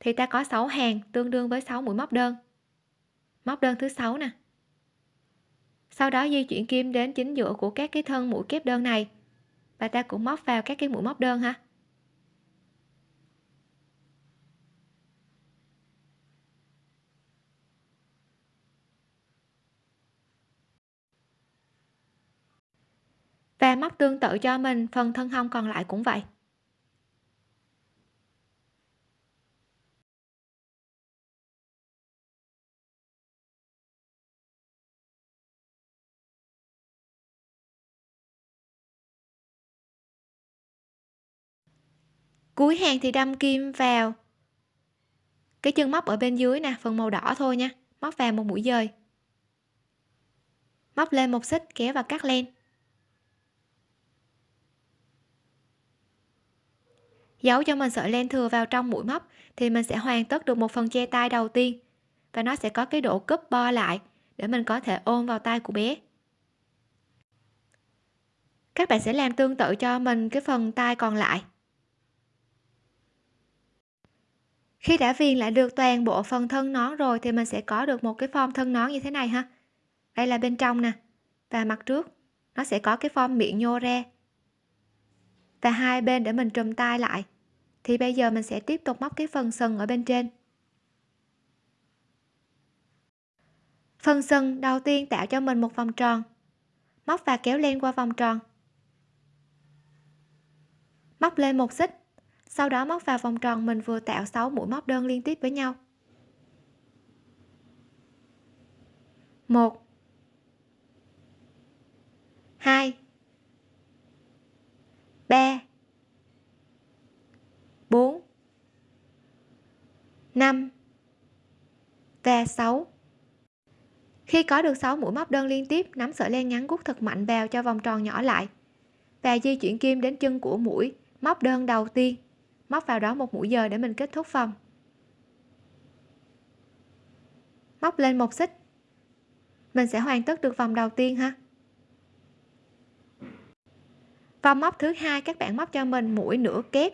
thì ta có 6 hàng, tương đương với 6 mũi móc đơn. Móc đơn thứ sáu nè. Sau đó di chuyển kim đến chính giữa của các cái thân mũi kép đơn này. Và ta cũng móc vào các cái mũi móc đơn ha. Và móc tương tự cho mình, phần thân hông còn lại cũng vậy. Cuối hàng thì đâm kim vào. Cái chân móc ở bên dưới nè, phần màu đỏ thôi nha. Móc vào một mũi dời. Móc lên một xích, kéo và cắt len. Giấu cho mình sợi len thừa vào trong mũi móc thì mình sẽ hoàn tất được một phần che tay đầu tiên. Và nó sẽ có cái độ cúp bo lại để mình có thể ôm vào tay của bé. Các bạn sẽ làm tương tự cho mình cái phần tay còn lại. Khi đã viền lại được toàn bộ phần thân nón rồi thì mình sẽ có được một cái form thân nón như thế này ha. Đây là bên trong nè, và mặt trước, nó sẽ có cái form miệng nhô ra. Và hai bên để mình trùm tay lại, thì bây giờ mình sẽ tiếp tục móc cái phần sừng ở bên trên. Phần sừng đầu tiên tạo cho mình một vòng tròn, móc và kéo len qua vòng tròn. Móc lên một xích sau đó móc vào vòng tròn mình vừa tạo 6 mũi móc đơn liên tiếp với nhau. Một. Hai. Ba. Bốn. Năm. Và 6 khi có được 6 mũi móc đơn liên tiếp, nắm sợi len ngắn gút thật mạnh vào cho vòng tròn nhỏ lại và di chuyển kim đến chân của mũi móc đơn đầu tiên móc vào đó một mũi giờ để mình kết thúc vòng móc lên một xích. Mình sẽ hoàn tất được vòng đầu tiên ha. Vòng móc thứ hai, các bạn móc cho mình mũi nửa kép.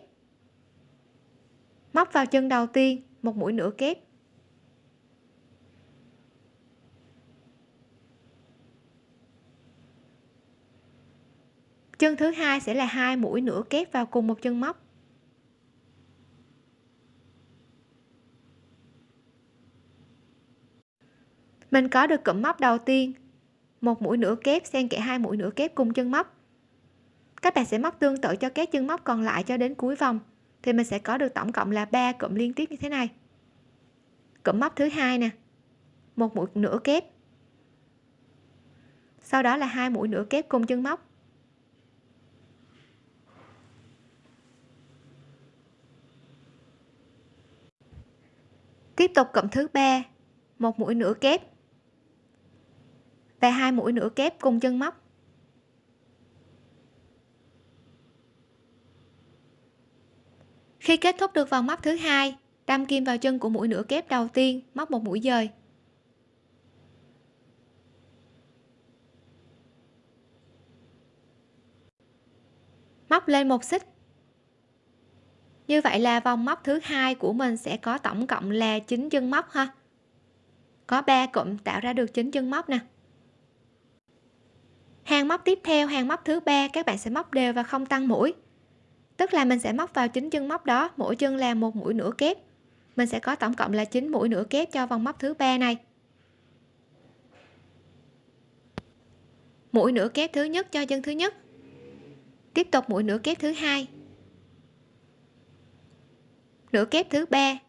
Móc vào chân đầu tiên, một mũi nửa kép. Chân thứ hai sẽ là hai mũi nửa kép vào cùng một chân móc. Mình có được cụm móc đầu tiên. Một mũi nửa kép xen kẽ hai mũi nửa kép cùng chân móc. Các bạn sẽ móc tương tự cho các chân móc còn lại cho đến cuối vòng, thì mình sẽ có được tổng cộng là 3 cụm liên tiếp như thế này. Cụm móc thứ hai nè. Một mũi nửa kép. Sau đó là hai mũi nửa kép cùng chân móc. Tiếp tục cụm thứ ba. Một mũi nửa kép và hai mũi nửa kép cùng chân móc. Khi kết thúc được vòng móc thứ hai, đâm kim vào chân của mũi nửa kép đầu tiên, móc một mũi dời. Móc lên một xích. Như vậy là vòng móc thứ hai của mình sẽ có tổng cộng là 9 chân móc ha. Có 3 cụm tạo ra được chín chân móc nè hàng móc tiếp theo hàng móc thứ ba, các bạn sẽ móc đều và không tăng mũi. Tức là mình sẽ móc vào chính chân móc đó, mỗi chân là một mũi nửa kép. Mình sẽ có tổng cộng là 9 mũi nửa kép cho vòng móc thứ ba này. Mũi nửa kép thứ nhất cho chân thứ nhất. Tiếp tục mũi nửa kép thứ hai. Nửa kép thứ ba.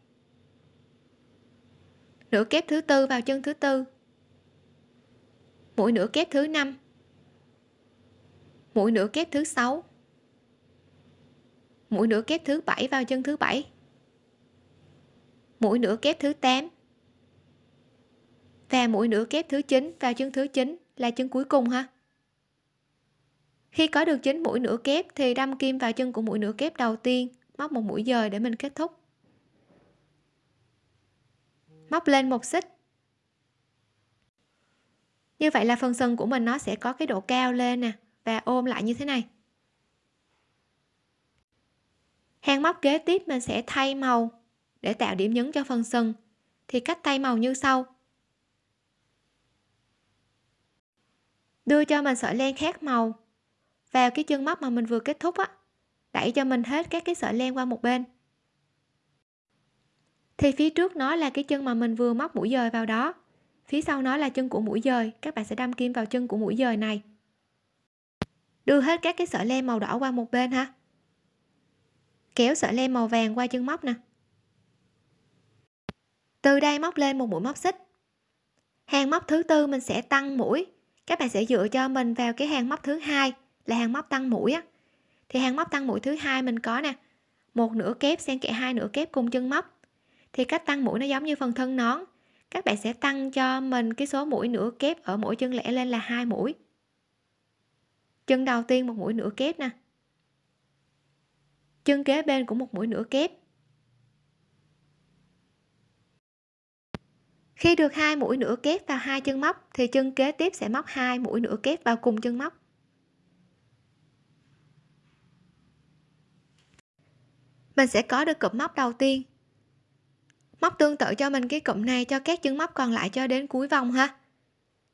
Nửa kép thứ tư vào chân thứ tư. Mũi nửa kép thứ năm mũi nửa kép thứ sáu. Mũi nửa kép thứ bảy vào chân thứ bảy. Mũi nửa kép thứ 8 và mũi nửa kép thứ 9 vào chân thứ 9 là chân cuối cùng ha. Khi có được chín mũi nửa kép thì đâm kim vào chân của mũi nửa kép đầu tiên. Móc một mũi dời để mình kết thúc. Móc lên một xích. Như vậy là phần sừng của mình nó sẽ có cái độ cao lên nè và ôm lại như thế này. Hàng móc kế tiếp mình sẽ thay màu để tạo điểm nhấn cho phần sừng. Thì cách thay màu như sau. Đưa cho mình sợi len khác màu. Vào cái chân móc mà mình vừa kết thúc á, đẩy cho mình hết các cái sợi len qua một bên. Thì phía trước nó là cái chân mà mình vừa móc mũi dời vào đó. Phía sau nó là chân của mũi dời. Các bạn sẽ đâm kim vào chân của mũi dời này đưa hết các cái sợi len màu đỏ qua một bên ha kéo sợi len màu vàng qua chân móc nè. Từ đây móc lên một mũi móc xích. Hàng móc thứ tư mình sẽ tăng mũi. Các bạn sẽ dựa cho mình vào cái hàng móc thứ hai là hàng móc tăng mũi á. Thì hàng móc tăng mũi thứ hai mình có nè, một nửa kép xen kẽ hai nửa kép cùng chân móc. Thì cách tăng mũi nó giống như phần thân nón. Các bạn sẽ tăng cho mình cái số mũi nửa kép ở mỗi chân lẻ lên là hai mũi chân đầu tiên một mũi nửa kép nè. Chân kế bên cũng một mũi nửa kép. Khi được hai mũi nửa kép vào hai chân móc, thì chân kế tiếp sẽ móc hai mũi nửa kép vào cùng chân móc. Mình sẽ có được cụm móc đầu tiên. Móc tương tự cho mình cái cụm này cho các chân móc còn lại cho đến cuối vòng ha.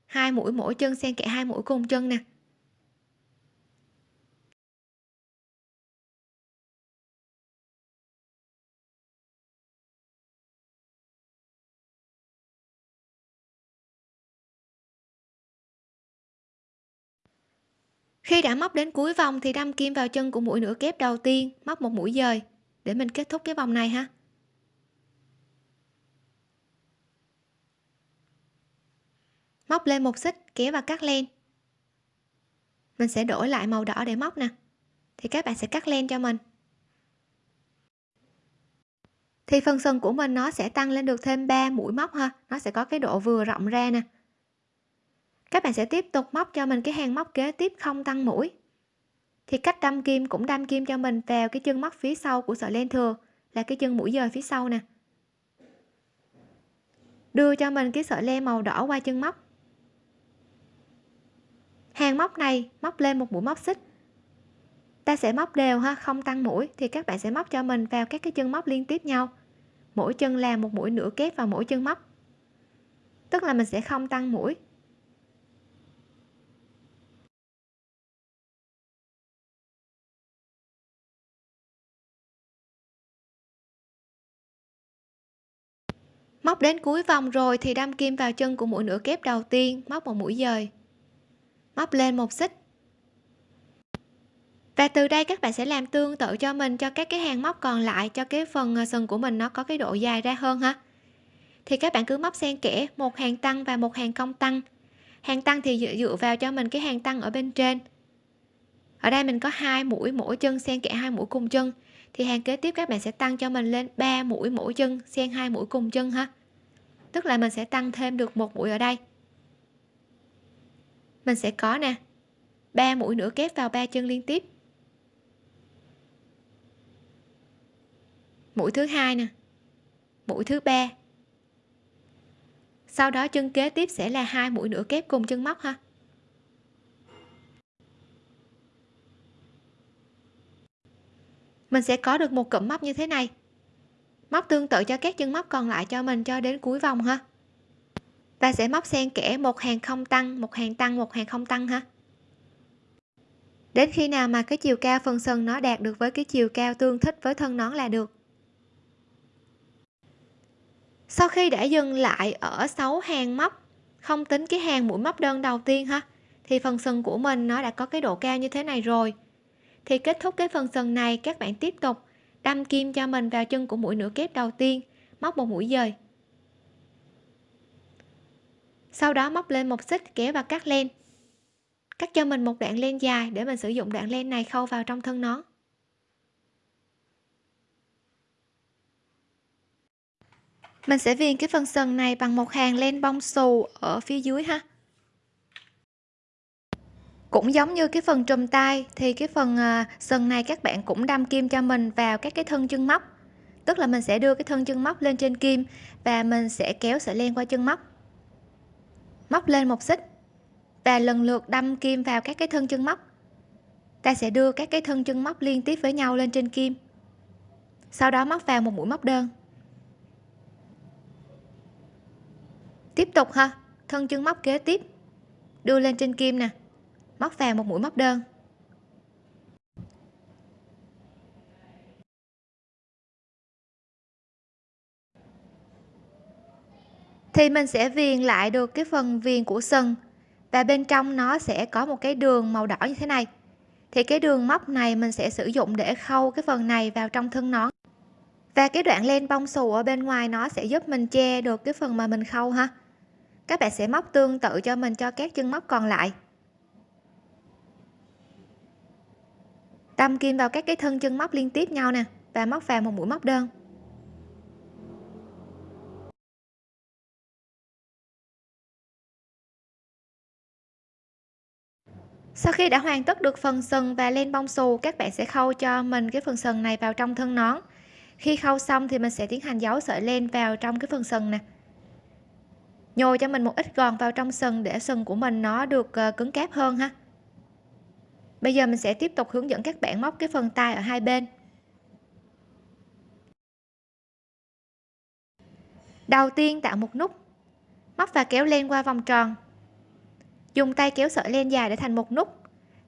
Hai mũi mỗi chân xen kẽ hai mũi cùng chân nè. Khi đã móc đến cuối vòng thì đâm kim vào chân của mũi nửa kép đầu tiên, móc một mũi dời. Để mình kết thúc cái vòng này ha. Móc lên một xích, kéo và cắt len. Mình sẽ đổi lại màu đỏ để móc nè. Thì các bạn sẽ cắt len cho mình. Thì phần sừng của mình nó sẽ tăng lên được thêm 3 mũi móc ha. Nó sẽ có cái độ vừa rộng ra nè các bạn sẽ tiếp tục móc cho mình cái hàng móc kế tiếp không tăng mũi. Thì cách đâm kim cũng đâm kim cho mình vào cái chân móc phía sau của sợi len thừa, là cái chân mũi dời phía sau nè. Đưa cho mình cái sợi len màu đỏ qua chân móc. Hàng móc này móc lên một mũi móc xích. Ta sẽ móc đều ha, không tăng mũi, thì các bạn sẽ móc cho mình vào các cái chân móc liên tiếp nhau. Mỗi chân làm một mũi nửa kép vào mỗi chân móc. Tức là mình sẽ không tăng mũi. Móc đến cuối vòng rồi thì đâm kim vào chân của mũi nửa kép đầu tiên móc một mũi dời. Móc lên một xích. Và từ đây các bạn sẽ làm tương tự cho mình cho các cái hàng móc còn lại cho cái phần à, sừng của mình nó có cái độ dài ra hơn ha. Thì các bạn cứ móc xen kẽ một hàng tăng và một hàng cong tăng. Hàng tăng thì dựa, dựa vào cho mình cái hàng tăng ở bên trên. Ở đây mình có hai mũi mỗi chân xen kẽ hai mũi cùng chân thì hàng kế tiếp các bạn sẽ tăng cho mình lên 3 mũi mỗi chân, xen hai mũi cùng chân ha. Tức là mình sẽ tăng thêm được một mũi ở đây. Mình sẽ có nè 3 mũi nữa kép vào ba chân liên tiếp. Mũi thứ hai nè, mũi thứ ba. Sau đó chân kế tiếp sẽ là hai mũi nữa kép cùng chân móc ha. Mình sẽ có được một cụm móc như thế này. Móc tương tự cho các chân móc còn lại cho mình cho đến cuối vòng ha. Ta sẽ móc xen kẽ một hàng không tăng, một hàng tăng, một hàng không tăng ha. Đến khi nào mà cái chiều cao phần sừng nó đạt được với cái chiều cao tương thích với thân nón là được. Sau khi đã dừng lại ở 6 hàng móc, không tính cái hàng mũi móc đơn đầu tiên ha, thì phần sừng của mình nó đã có cái độ cao như thế này rồi thì kết thúc cái phần sần này, các bạn tiếp tục đâm kim cho mình vào chân của mũi nửa kép đầu tiên, móc một mũi dời. Sau đó móc lên một xích, kéo và cắt len. Cắt cho mình một đoạn len dài để mình sử dụng đoạn len này khâu vào trong thân nón mình sẽ viền cái phần sần này bằng một hàng len bông xù ở phía dưới ha cũng giống như cái phần trùm tay thì cái phần sần sừng này các bạn cũng đâm kim cho mình vào các cái thân chân móc. Tức là mình sẽ đưa cái thân chân móc lên trên kim và mình sẽ kéo sợi len qua chân móc. Móc lên một xích và lần lượt đâm kim vào các cái thân chân móc. Ta sẽ đưa các cái thân chân móc liên tiếp với nhau lên trên kim. Sau đó móc vào một mũi móc đơn. Tiếp tục ha, thân chân móc kế tiếp, đưa lên trên kim nè móc vào một mũi móc đơn. Thì mình sẽ viền lại được cái phần viền của sừng, và bên trong nó sẽ có một cái đường màu đỏ như thế này. Thì cái đường móc này mình sẽ sử dụng để khâu cái phần này vào trong thân nón. Và cái đoạn len bông xù ở bên ngoài nó sẽ giúp mình che được cái phần mà mình khâu ha. Các bạn sẽ móc tương tự cho mình cho các chân móc còn lại. Đâm kim vào các cái thân chân móc liên tiếp nhau nè, và móc vào một mũi móc đơn. Sau khi đã hoàn tất được phần sừng và len bông xù, các bạn sẽ khâu cho mình cái phần sừng này vào trong thân nón. Khi khâu xong thì mình sẽ tiến hành giấu sợi len vào trong cái phần sừng nè. Nhồi cho mình một ít gòn vào trong sừng để sừng của mình nó được ờ, cứng cáp hơn ha bây giờ mình sẽ tiếp tục hướng dẫn các bạn móc cái phần tay ở hai bên. Đầu tiên tạo một nút móc và kéo len qua vòng tròn. Dùng tay kéo sợi len dài để thành một nút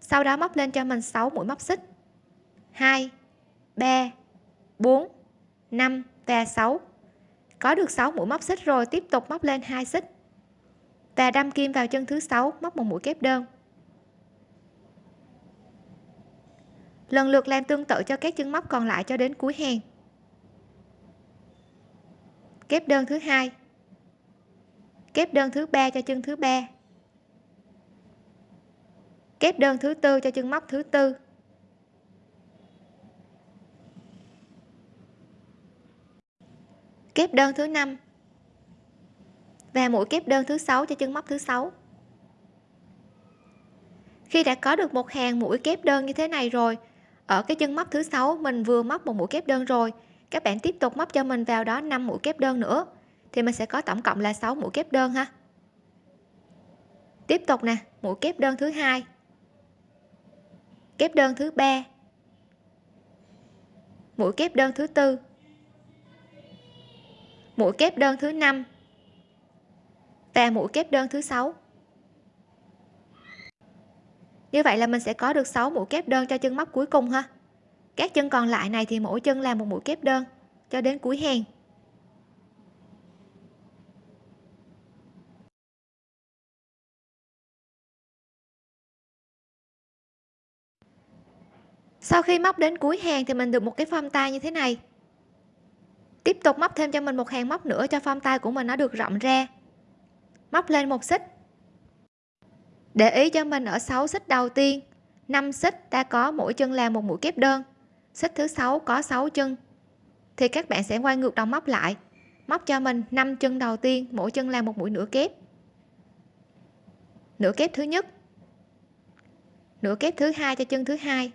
sau đó móc lên cho mình 6 mũi móc xích. 2 3 4 5 và 6 có được 6 mũi móc xích rồi tiếp tục móc lên hai xích. Và đâm kim vào chân thứ 6, móc một mũi kép đơn. Lần lượt làm tương tự cho các chân móc còn lại cho đến cuối hàng. Kép đơn thứ hai. Kép đơn thứ ba cho chân thứ ba. Kép đơn thứ tư cho chân móc thứ tư. Kép đơn thứ năm. Và mũi kép đơn thứ sáu cho chân móc thứ sáu. Khi đã có được một hàng mũi kép đơn như thế này rồi ở cái chân móc thứ sáu, mình vừa móc một mũi kép đơn rồi. Các bạn tiếp tục móc cho mình vào đó 5 mũi kép đơn nữa. Thì mình sẽ có tổng cộng là 6 mũi kép đơn ha. Tiếp tục nè, mũi kép đơn thứ hai. Kép đơn thứ ba. Mũi kép đơn thứ tư. Mũi kép đơn thứ năm. Và mũi kép đơn thứ sáu như vậy là mình sẽ có được 6 mũi kép đơn cho chân móc cuối cùng ha. Các chân còn lại này thì mỗi chân làm một mũi kép đơn, cho đến cuối hàng. Sau khi móc đến cuối hàng thì mình được một cái form tay như thế này. Tiếp tục móc thêm cho mình một hàng móc nữa cho form tay của mình nó được rộng ra. Móc lên một xích để ý cho mình ở 6 xích đầu tiên. 5 xích ta có mỗi chân làm một mũi kép đơn. Xích thứ sáu có 6 chân. Thì các bạn sẽ quay ngược đầu móc lại. Móc cho mình 5 chân đầu tiên, mỗi chân làm một mũi nửa kép. Nửa kép thứ nhất. Nửa kép thứ hai cho chân thứ hai.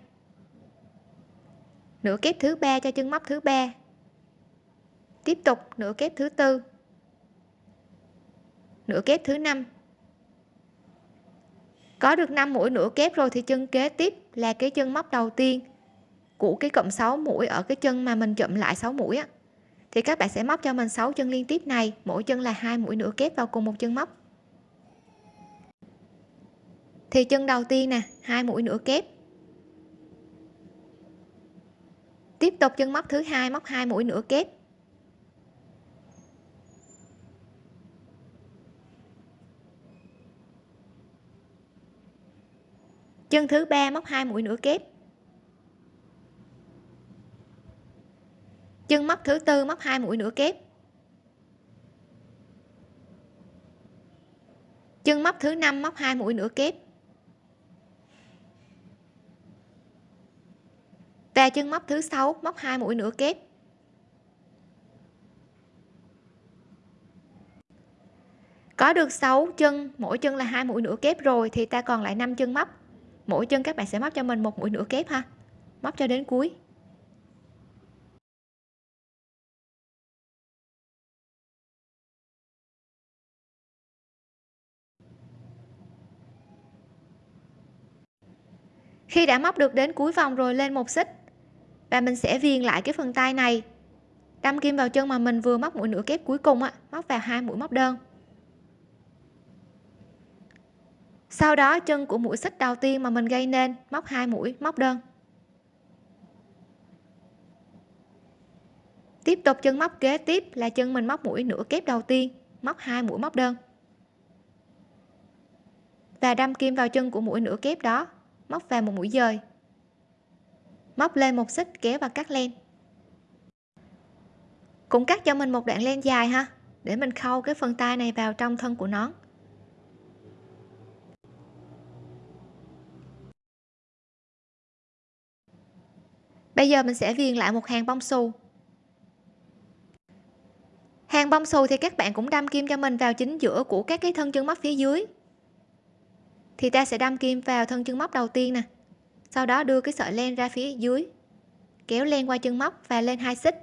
Nửa kép thứ ba cho chân móc thứ ba. Tiếp tục, nửa kép thứ tư. Nửa kép thứ năm có được 5 mũi nửa kép rồi thì chân kế tiếp là cái chân móc đầu tiên của cái cộng 6 mũi ở cái chân mà mình chậm lại 6 mũi á. Thì các bạn sẽ móc cho mình 6 chân liên tiếp này, mỗi chân là hai mũi nửa kép vào cùng một chân móc. Thì chân đầu tiên nè, hai mũi nửa kép. Tiếp tục chân móc thứ hai, móc hai mũi nửa kép. Chân thứ ba móc hai mũi nửa kép. Chân móc thứ tư móc hai mũi nửa kép. Chân móc thứ năm móc hai mũi nửa kép. Và chân móc thứ sáu móc hai mũi nửa kép. Có được 6 chân, mỗi chân là hai mũi nửa kép rồi thì ta còn lại 5 chân móc mỗi chân các bạn sẽ móc cho mình một mũi nửa kép ha. Móc cho đến cuối. Khi đã móc được đến cuối vòng rồi lên một xích, và mình sẽ viền lại cái phần tay này. Đâm kim vào chân mà mình vừa móc mũi nửa kép cuối cùng á, móc vào hai mũi móc đơn. Sau đó, chân của mũi xích đầu tiên mà mình gây nên, móc hai mũi, móc đơn. Tiếp tục chân móc kế tiếp là chân mình móc mũi nửa kép đầu tiên, móc hai mũi, móc đơn. Và đâm kim vào chân của mũi nửa kép đó, móc vào một mũi dời. Móc lên một xích, kéo và cắt len. Cũng cắt cho mình một đoạn len dài ha, để mình khâu cái phần tay này vào trong thân của nón bây giờ mình sẽ viền lại một hàng bông xù. Hàng bông xù thì các bạn cũng đâm kim cho mình vào chính giữa của các cái thân chân móc phía dưới. Thì ta sẽ đâm kim vào thân chân móc đầu tiên nè. Sau đó đưa cái sợi len ra phía dưới. Kéo len qua chân móc và lên hai xích.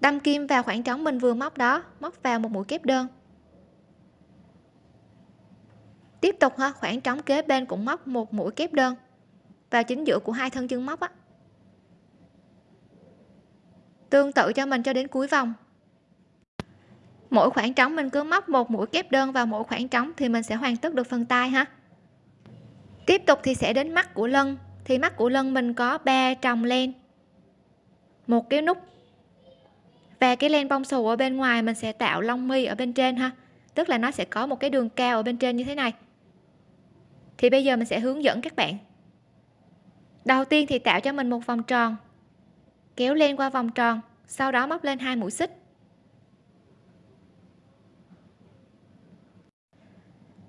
Đâm kim vào khoảng trống mình vừa móc đó, móc vào một mũi kép đơn tiếp tục ha khoảng trống kế bên cũng móc một mũi kép đơn. Vào chính giữa của hai thân chân móc á. Tương tự cho mình cho đến cuối vòng. Mỗi khoảng trống mình cứ móc một mũi kép đơn vào mỗi khoảng trống thì mình sẽ hoàn tất được phần tay ha. Tiếp tục thì sẽ đến mắt của lân thì mắt của lân mình có ba tròng len. Một cái nút. Và cái len bông xù ở bên ngoài mình sẽ tạo lông mi ở bên trên ha. Tức là nó sẽ có một cái đường cao ở bên trên như thế này thì bây giờ mình sẽ hướng dẫn các bạn. Đầu tiên thì tạo cho mình một vòng tròn. Kéo len qua vòng tròn, sau đó móc lên hai mũi xích.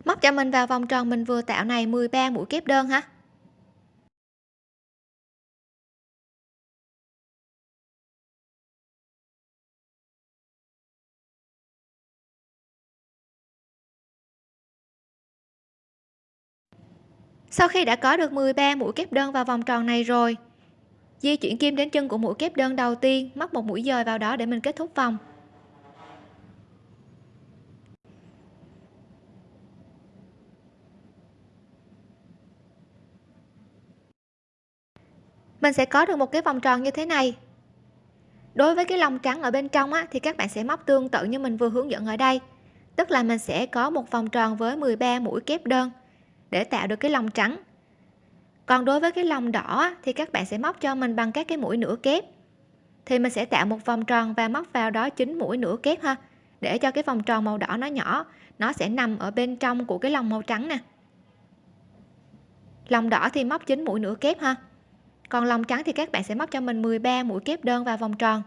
Móc cho mình vào vòng tròn mình vừa tạo này 13 mũi kép đơn ha. Sau khi đã có được 13 mũi kép đơn vào vòng tròn này rồi di chuyển kim đến chân của mũi kép đơn đầu tiên móc một mũi dời vào đó để mình kết thúc vòng. Mình sẽ có được một cái vòng tròn như thế này. Đối với cái lòng trắng ở bên trong á, thì các bạn sẽ móc tương tự như mình vừa hướng dẫn ở đây. Tức là mình sẽ có một vòng tròn với 13 mũi kép đơn để tạo được cái lông trắng. Còn đối với cái lông đỏ thì các bạn sẽ móc cho mình bằng các cái mũi nửa kép. Thì mình sẽ tạo một vòng tròn và móc vào đó chín mũi nửa kép ha, để cho cái vòng tròn màu đỏ nó nhỏ. Nó sẽ nằm ở bên trong của cái lông màu trắng nè. Lòng đỏ thì móc chín mũi nửa kép ha. Còn lòng trắng thì các bạn sẽ móc cho mình 13 mũi kép đơn vào vòng tròn.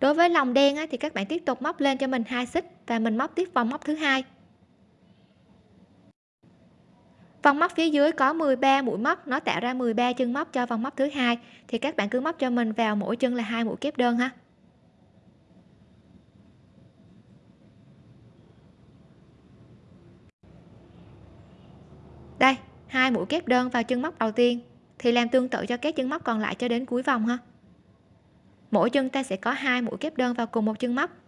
Đối với lòng đen thì các bạn tiếp tục móc lên cho mình hai xích và mình móc tiếp vòng móc thứ hai. Vòng móc phía dưới có 13 mũi móc, nó tạo ra 13 chân móc cho vòng móc thứ hai. Thì các bạn cứ móc cho mình vào mỗi chân là hai mũi kép đơn ha. Đây, hai mũi kép đơn vào chân móc đầu tiên. Thì làm tương tự cho các chân móc còn lại cho đến cuối vòng ha. Mỗi chân ta sẽ có hai mũi kép đơn vào cùng một chân móc.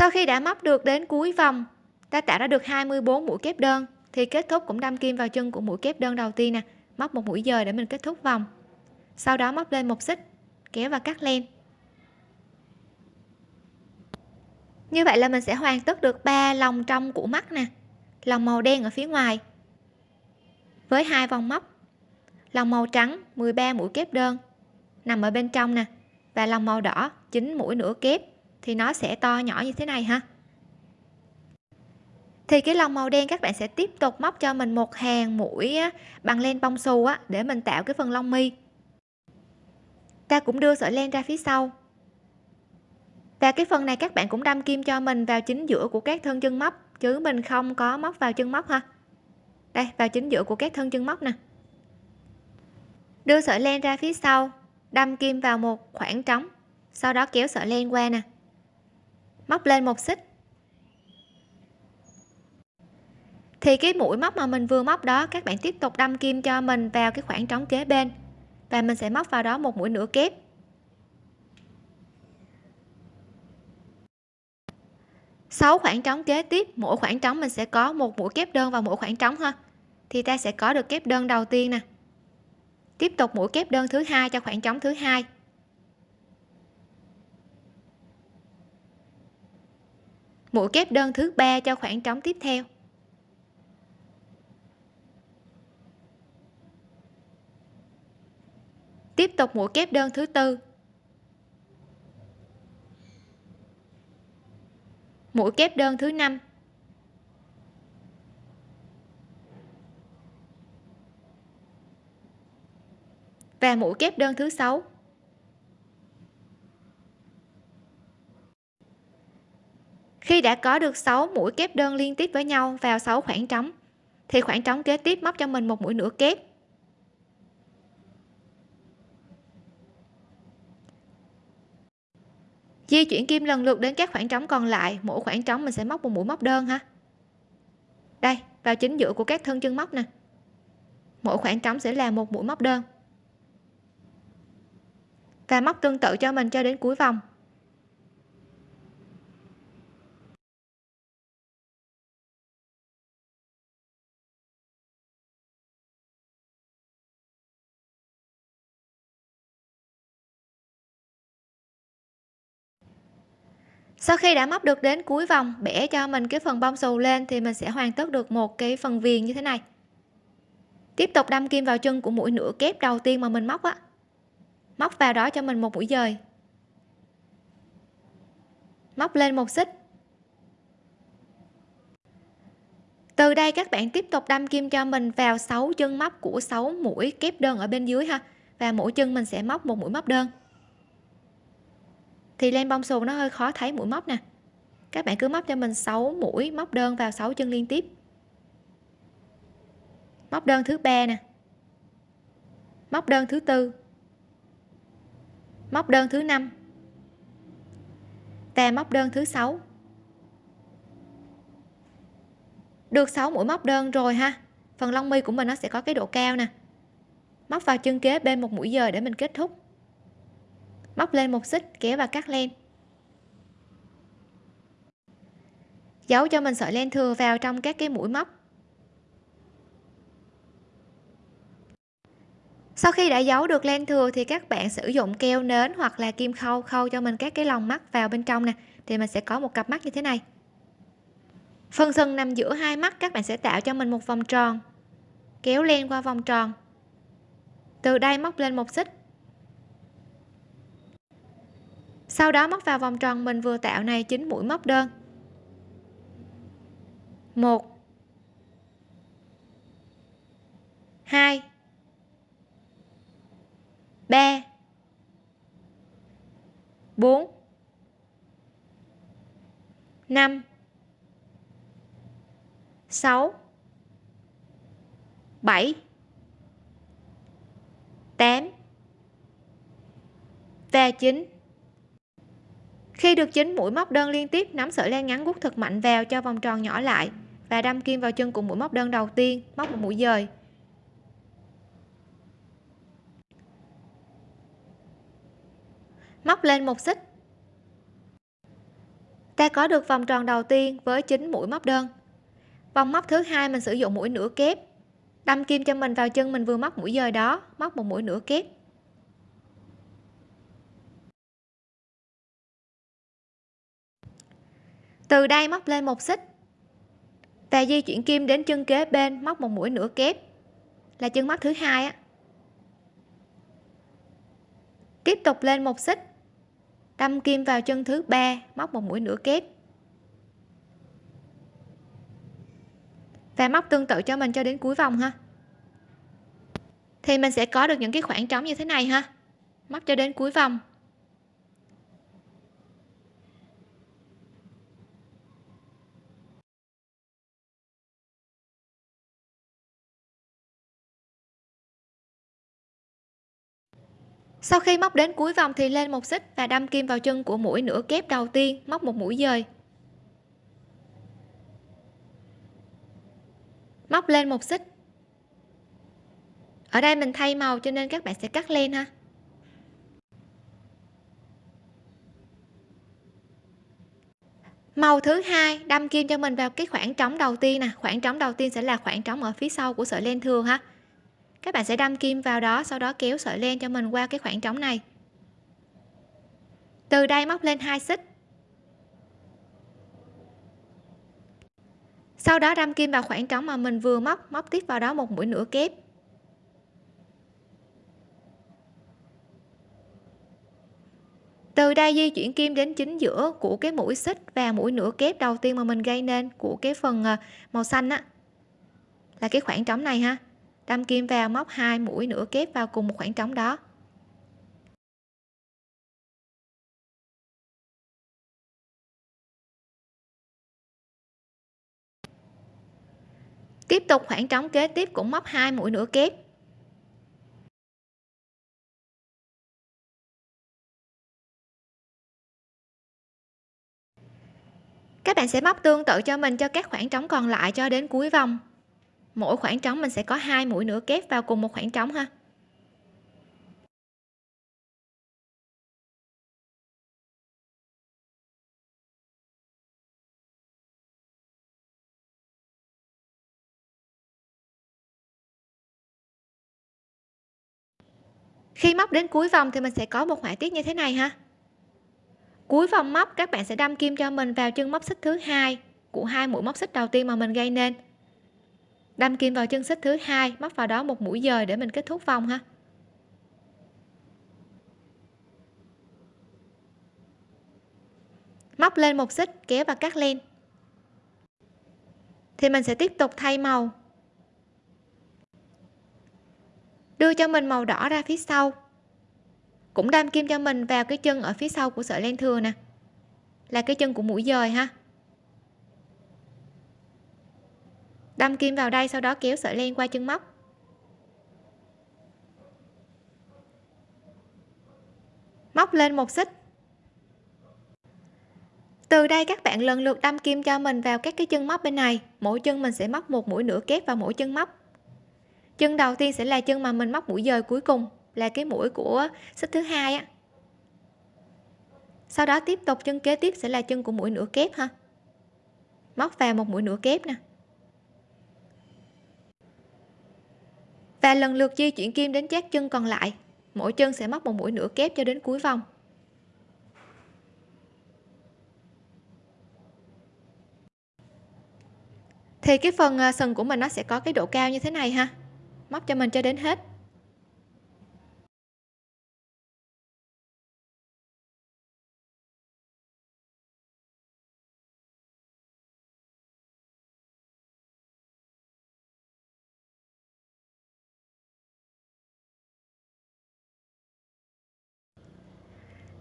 Sau khi đã móc được đến cuối vòng, ta tạo ra được 24 mũi kép đơn. Thì kết thúc cũng đâm kim vào chân của mũi kép đơn đầu tiên nè. Móc một mũi dời để mình kết thúc vòng. Sau đó móc lên một xích, kéo và cắt len. Như vậy là mình sẽ hoàn tất được ba lòng trong của mắt nè. Lòng màu đen ở phía ngoài, với hai vòng móc. Lòng màu trắng 13 mũi kép đơn, nằm ở bên trong nè. Và lòng màu đỏ 9 mũi nửa kép thì nó sẽ to nhỏ như thế này ha. Thì cái lòng màu đen các bạn sẽ tiếp tục móc cho mình một hàng mũi bằng len bông xù á, để mình tạo cái phần lông mi. Ta cũng đưa sợi len ra phía sau. Và cái phần này các bạn cũng đâm kim cho mình vào chính giữa của các thân chân móc, chứ mình không có móc vào chân móc ha. Đây, vào chính giữa của các thân chân móc nè. Đưa sợi len ra phía sau, đâm kim vào một khoảng trống, sau đó kéo sợi len qua nè móc lên một xích. Thì cái mũi móc mà mình vừa móc đó, các bạn tiếp tục đâm kim cho mình vào cái khoảng trống kế bên. Và mình sẽ móc vào đó một mũi nửa kép. Sáu khoảng trống kế tiếp, mỗi khoảng trống mình sẽ có một mũi kép đơn vào mỗi khoảng trống ha. Thì ta sẽ có được kép đơn đầu tiên nè. Tiếp tục mũi kép đơn thứ hai cho khoảng trống thứ hai. Mũi kép đơn thứ ba cho khoảng trống tiếp theo. Tiếp tục mũi kép đơn thứ tư. Mũi kép đơn thứ năm. Và mũi kép đơn thứ sáu. Khi đã có được 6 mũi kép đơn liên tiếp với nhau vào 6 khoảng trống, thì khoảng trống kế tiếp móc cho mình một mũi nửa kép. Di chuyển kim lần lượt đến các khoảng trống còn lại, mỗi khoảng trống mình sẽ móc một mũi móc đơn ha. Đây, vào chính giữa của các thân chân móc nè. Mỗi khoảng trống sẽ là một mũi móc đơn. Và móc tương tự cho mình cho đến cuối vòng. Sau khi đã móc được đến cuối vòng, bẻ cho mình cái phần bông xù lên thì mình sẽ hoàn tất được một cái phần viền như thế này. Tiếp tục đâm kim vào chân của mũi nửa kép đầu tiên mà mình móc á. Móc vào đó cho mình một mũi dời. Móc lên một xích. Từ đây các bạn tiếp tục đâm kim cho mình vào 6 chân móc của 6 mũi kép đơn ở bên dưới ha. Và mỗi chân mình sẽ móc một mũi móc đơn thì len bông xù nó hơi khó thấy mũi móc nè. Các bạn cứ móc cho mình 6 mũi móc đơn vào 6 chân liên tiếp. Móc đơn thứ ba nè. Móc đơn thứ tư. Móc đơn thứ năm. Và móc đơn thứ sáu. Được 6 mũi móc đơn rồi ha. Phần lông mi của mình nó sẽ có cái độ cao nè. Móc vào chân kế bên một mũi dời để mình kết thúc móc lên một xích, kéo và cắt len. Giấu cho mình sợi len thừa vào trong các cái mũi móc. Sau khi đã giấu được len thừa thì các bạn sử dụng keo nến hoặc là kim khâu khâu cho mình các cái lòng mắt vào bên trong nè. Thì mình sẽ có một cặp mắt như thế này. Phần sừng nằm giữa hai mắt, các bạn sẽ tạo cho mình một vòng tròn. Kéo len qua vòng tròn. Từ đây móc lên một xích. Sau đó móc vào vòng tròn mình vừa tạo này chín mũi móc đơn. Một. Hai. Ba. Bốn. Năm. Sáu. Bảy. Tám. Và chín khi được chín mũi móc đơn liên tiếp, nắm sợi len ngắn gút thật mạnh vào cho vòng tròn nhỏ lại và đâm kim vào chân cùng mũi móc đơn đầu tiên, móc một mũi dời. Móc lên một xích. Ta có được vòng tròn đầu tiên với chính mũi móc đơn. Vòng móc thứ hai mình sử dụng mũi nửa kép. Đâm kim cho mình vào chân mình vừa móc mũi dời đó, móc một mũi nửa kép. Từ đây móc lên một xích. Và di chuyển kim đến chân kế bên, móc một mũi nửa kép. Là chân móc thứ hai á. Tiếp tục lên một xích. Đâm kim vào chân thứ ba, móc một mũi nửa kép. Và móc tương tự cho mình cho đến cuối vòng ha. Thì mình sẽ có được những cái khoảng trống như thế này ha. Móc cho đến cuối vòng. Sau khi móc đến cuối vòng thì lên một xích và đâm kim vào chân của mũi nửa kép đầu tiên, móc một mũi dời. Móc lên một xích. Ở đây mình thay màu cho nên các bạn sẽ cắt len ha. Màu thứ hai, đâm kim cho mình vào cái khoảng trống đầu tiên nè. Khoảng trống đầu tiên sẽ là khoảng trống ở phía sau của sợi len thường ha các bạn sẽ đâm kim vào đó, sau đó kéo sợi len cho mình qua cái khoảng trống này. Từ đây móc lên hai xích. Sau đó đâm kim vào khoảng trống mà mình vừa móc móc tiếp vào đó một mũi nửa kép. Từ đây di chuyển kim đến chính giữa của cái mũi xích và mũi nửa kép đầu tiên mà mình gây nên của cái phần à, màu xanh á, là cái khoảng trống này ha đâm kim vào móc hai mũi nửa kép vào cùng một khoảng trống đó. Tiếp tục khoảng trống kế tiếp cũng móc hai mũi nửa kép. Các bạn sẽ móc tương tự cho mình cho các khoảng trống còn lại cho đến cuối vòng mỗi khoảng trống mình sẽ có hai mũi nửa kép vào cùng một khoảng trống ha. Khi móc đến cuối vòng thì mình sẽ có một họa tiết như thế này ha. Cuối vòng móc, các bạn sẽ đâm kim cho mình vào chân móc xích thứ hai của hai mũi móc xích đầu tiên mà mình gây nên đâm kim vào chân xích thứ hai, móc vào đó một mũi dời để mình kết thúc vòng ha. Móc lên một xích kéo và cắt len. Thì mình sẽ tiếp tục thay màu. Đưa cho mình màu đỏ ra phía sau. Cũng đâm kim cho mình vào cái chân ở phía sau của sợi len thừa nè. Là cái chân của mũi dời ha. Đâm kim vào đây, sau đó kéo sợi len qua chân móc. Móc lên một xích. Từ đây các bạn lần lượt đâm kim cho mình vào các cái chân móc bên này. Mỗi chân mình sẽ móc một mũi nửa kép vào mỗi chân móc. Chân đầu tiên sẽ là chân mà mình móc mũi dời cuối cùng, là cái mũi của xích thứ hai á. Sau đó tiếp tục, chân kế tiếp sẽ là chân của mũi nửa kép ha. Móc vào một mũi nửa kép nè. Và lần lượt di chuyển kim đến chát chân còn lại. Mỗi chân sẽ móc một mũi nửa kép cho đến cuối vòng. Thì cái phần à, sừng của mình nó sẽ có cái độ cao như thế này ha. Móc cho mình cho đến hết.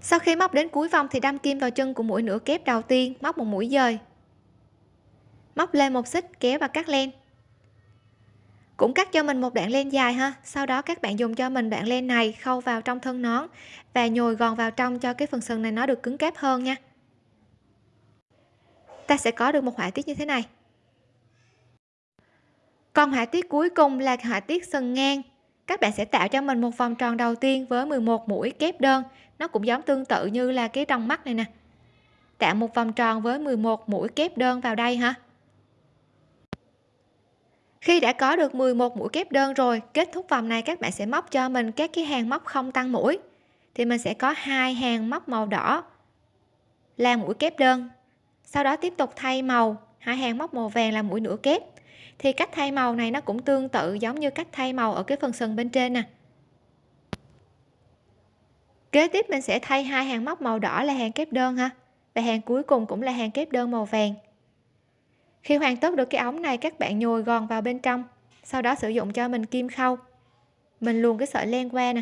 Sau khi móc đến cuối vòng thì đâm kim vào chân của mũi nửa kép đầu tiên, móc một mũi dời. Móc lên một xích, kéo và cắt len. Cũng cắt cho mình một đoạn len dài ha. Sau đó các bạn dùng cho mình đoạn len này khâu vào trong thân nón và nhồi gòn vào trong cho cái phần sừng này nó được cứng cáp hơn nha. Ta sẽ có được một họa tiết như thế này. Còn họa tiết cuối cùng là họa tiết sừng ngang các bạn sẽ tạo cho mình một vòng tròn đầu tiên với 11 mũi kép đơn. Nó cũng giống tương tự như là cái trong mắt này nè. Tạo một vòng tròn với 11 mũi kép đơn vào đây ha khi đã có được 11 mũi kép đơn rồi, kết thúc vòng này các bạn sẽ móc cho mình các cái hàng móc không tăng mũi. Thì mình sẽ có hai hàng móc màu đỏ là mũi kép đơn. Sau đó tiếp tục thay màu, hai hàng móc màu vàng là mũi nửa kép thì cách thay màu này nó cũng tương tự giống như cách thay màu ở cái phần sừng bên trên nè. Kế tiếp mình sẽ thay hai hàng móc màu đỏ là hàng kép đơn ha. Và hàng cuối cùng cũng là hàng kép đơn màu vàng. Khi hoàn tất được cái ống này, các bạn nhồi gòn vào bên trong, sau đó sử dụng cho mình kim khâu. Mình luồn cái sợi len qua nè.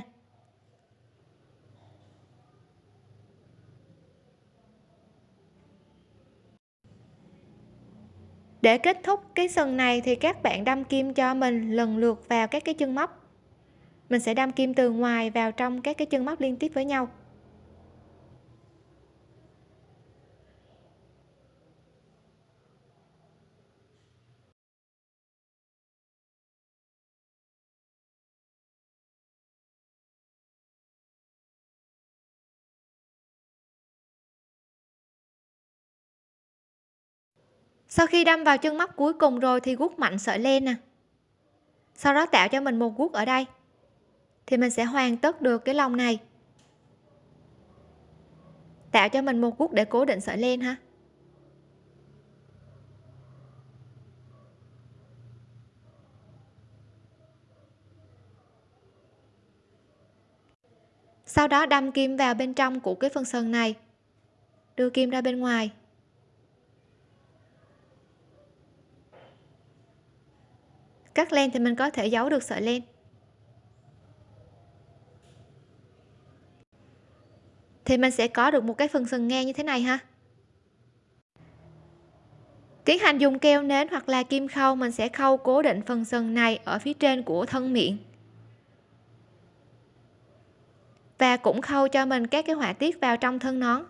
Để kết thúc cái sừng này thì các bạn đâm kim cho mình lần lượt vào các cái chân móc. Mình sẽ đâm kim từ ngoài vào trong các cái chân móc liên tiếp với nhau. Sau khi đâm vào chân móc cuối cùng rồi thì gút mạnh sợi len nè à. sau đó tạo cho mình một gút ở đây. Thì mình sẽ hoàn tất được cái lòng này. Tạo cho mình một gút để cố định sợi len ha. Sau đó đâm kim vào bên trong của cái phần sừng này. Đưa kim ra bên ngoài. Cắt len thì mình có thể giấu được sợi len. Thì mình sẽ có được một cái phần sừng ngang như thế này ha. Tiến hành dùng keo nến hoặc là kim khâu, mình sẽ khâu cố định phần sừng này ở phía trên của thân miệng. Và cũng khâu cho mình các cái họa tiết vào trong thân nón.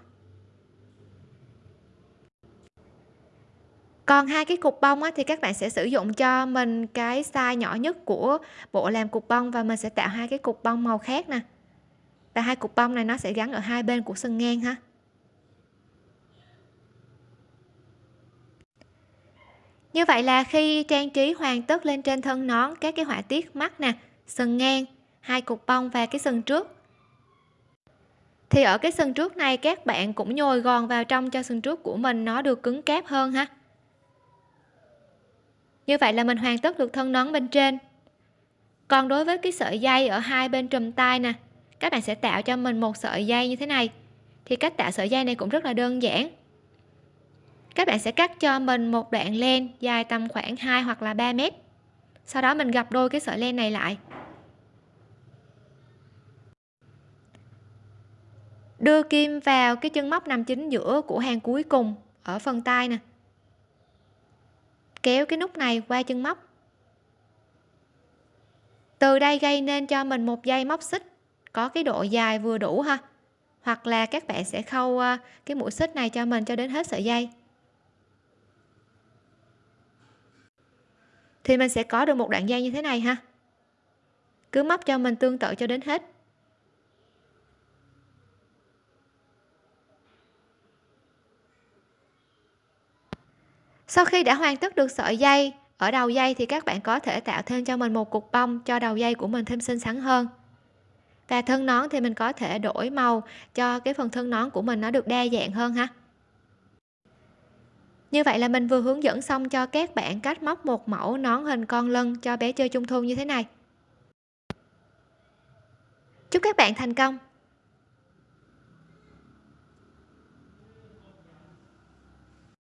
Còn hai cái cục bông á, thì các bạn sẽ sử dụng cho mình cái size nhỏ nhất của bộ làm cục bông và mình sẽ tạo hai cái cục bông màu khác nè. Và hai cục bông này nó sẽ gắn ở hai bên của sừng ngang ha. Như vậy là khi trang trí hoàn tất lên trên thân nón các cái họa tiết mắt nè sừng ngang hai cục bông và cái sừng trước. Thì ở cái sừng trước này các bạn cũng nhồi gòn vào trong cho sừng trước của mình nó được cứng cáp hơn ha như vậy là mình hoàn tất được thân nón bên trên. Còn đối với cái sợi dây ở hai bên trùm tay nè, các bạn sẽ tạo cho mình một sợi dây như thế này. Thì cách tạo sợi dây này cũng rất là đơn giản. Các bạn sẽ cắt cho mình một đoạn len dài tầm khoảng 2 hoặc là 3 mét. Sau đó mình gặp đôi cái sợi len này lại. Đưa kim vào cái chân móc nằm chính giữa của hàng cuối cùng ở phần tay nè kéo cái nút này qua chân móc. Từ đây gây nên cho mình một dây móc xích, có cái độ dài vừa đủ ha. Hoặc là các bạn sẽ khâu à, cái mũi xích này cho mình cho đến hết sợi dây. Thì mình sẽ có được một đoạn dây như thế này ha. Cứ móc cho mình tương tự cho đến hết. Sau khi đã hoàn tất được sợi dây, ở đầu dây thì các bạn có thể tạo thêm cho mình một cục bông cho đầu dây của mình thêm xinh xắn hơn. Và thân nón thì mình có thể đổi màu cho cái phần thân nón của mình nó được đa dạng hơn ha. Như vậy là mình vừa hướng dẫn xong cho các bạn cách móc một mẫu nón hình con lân cho bé chơi trung thu như thế này. Chúc các bạn thành công!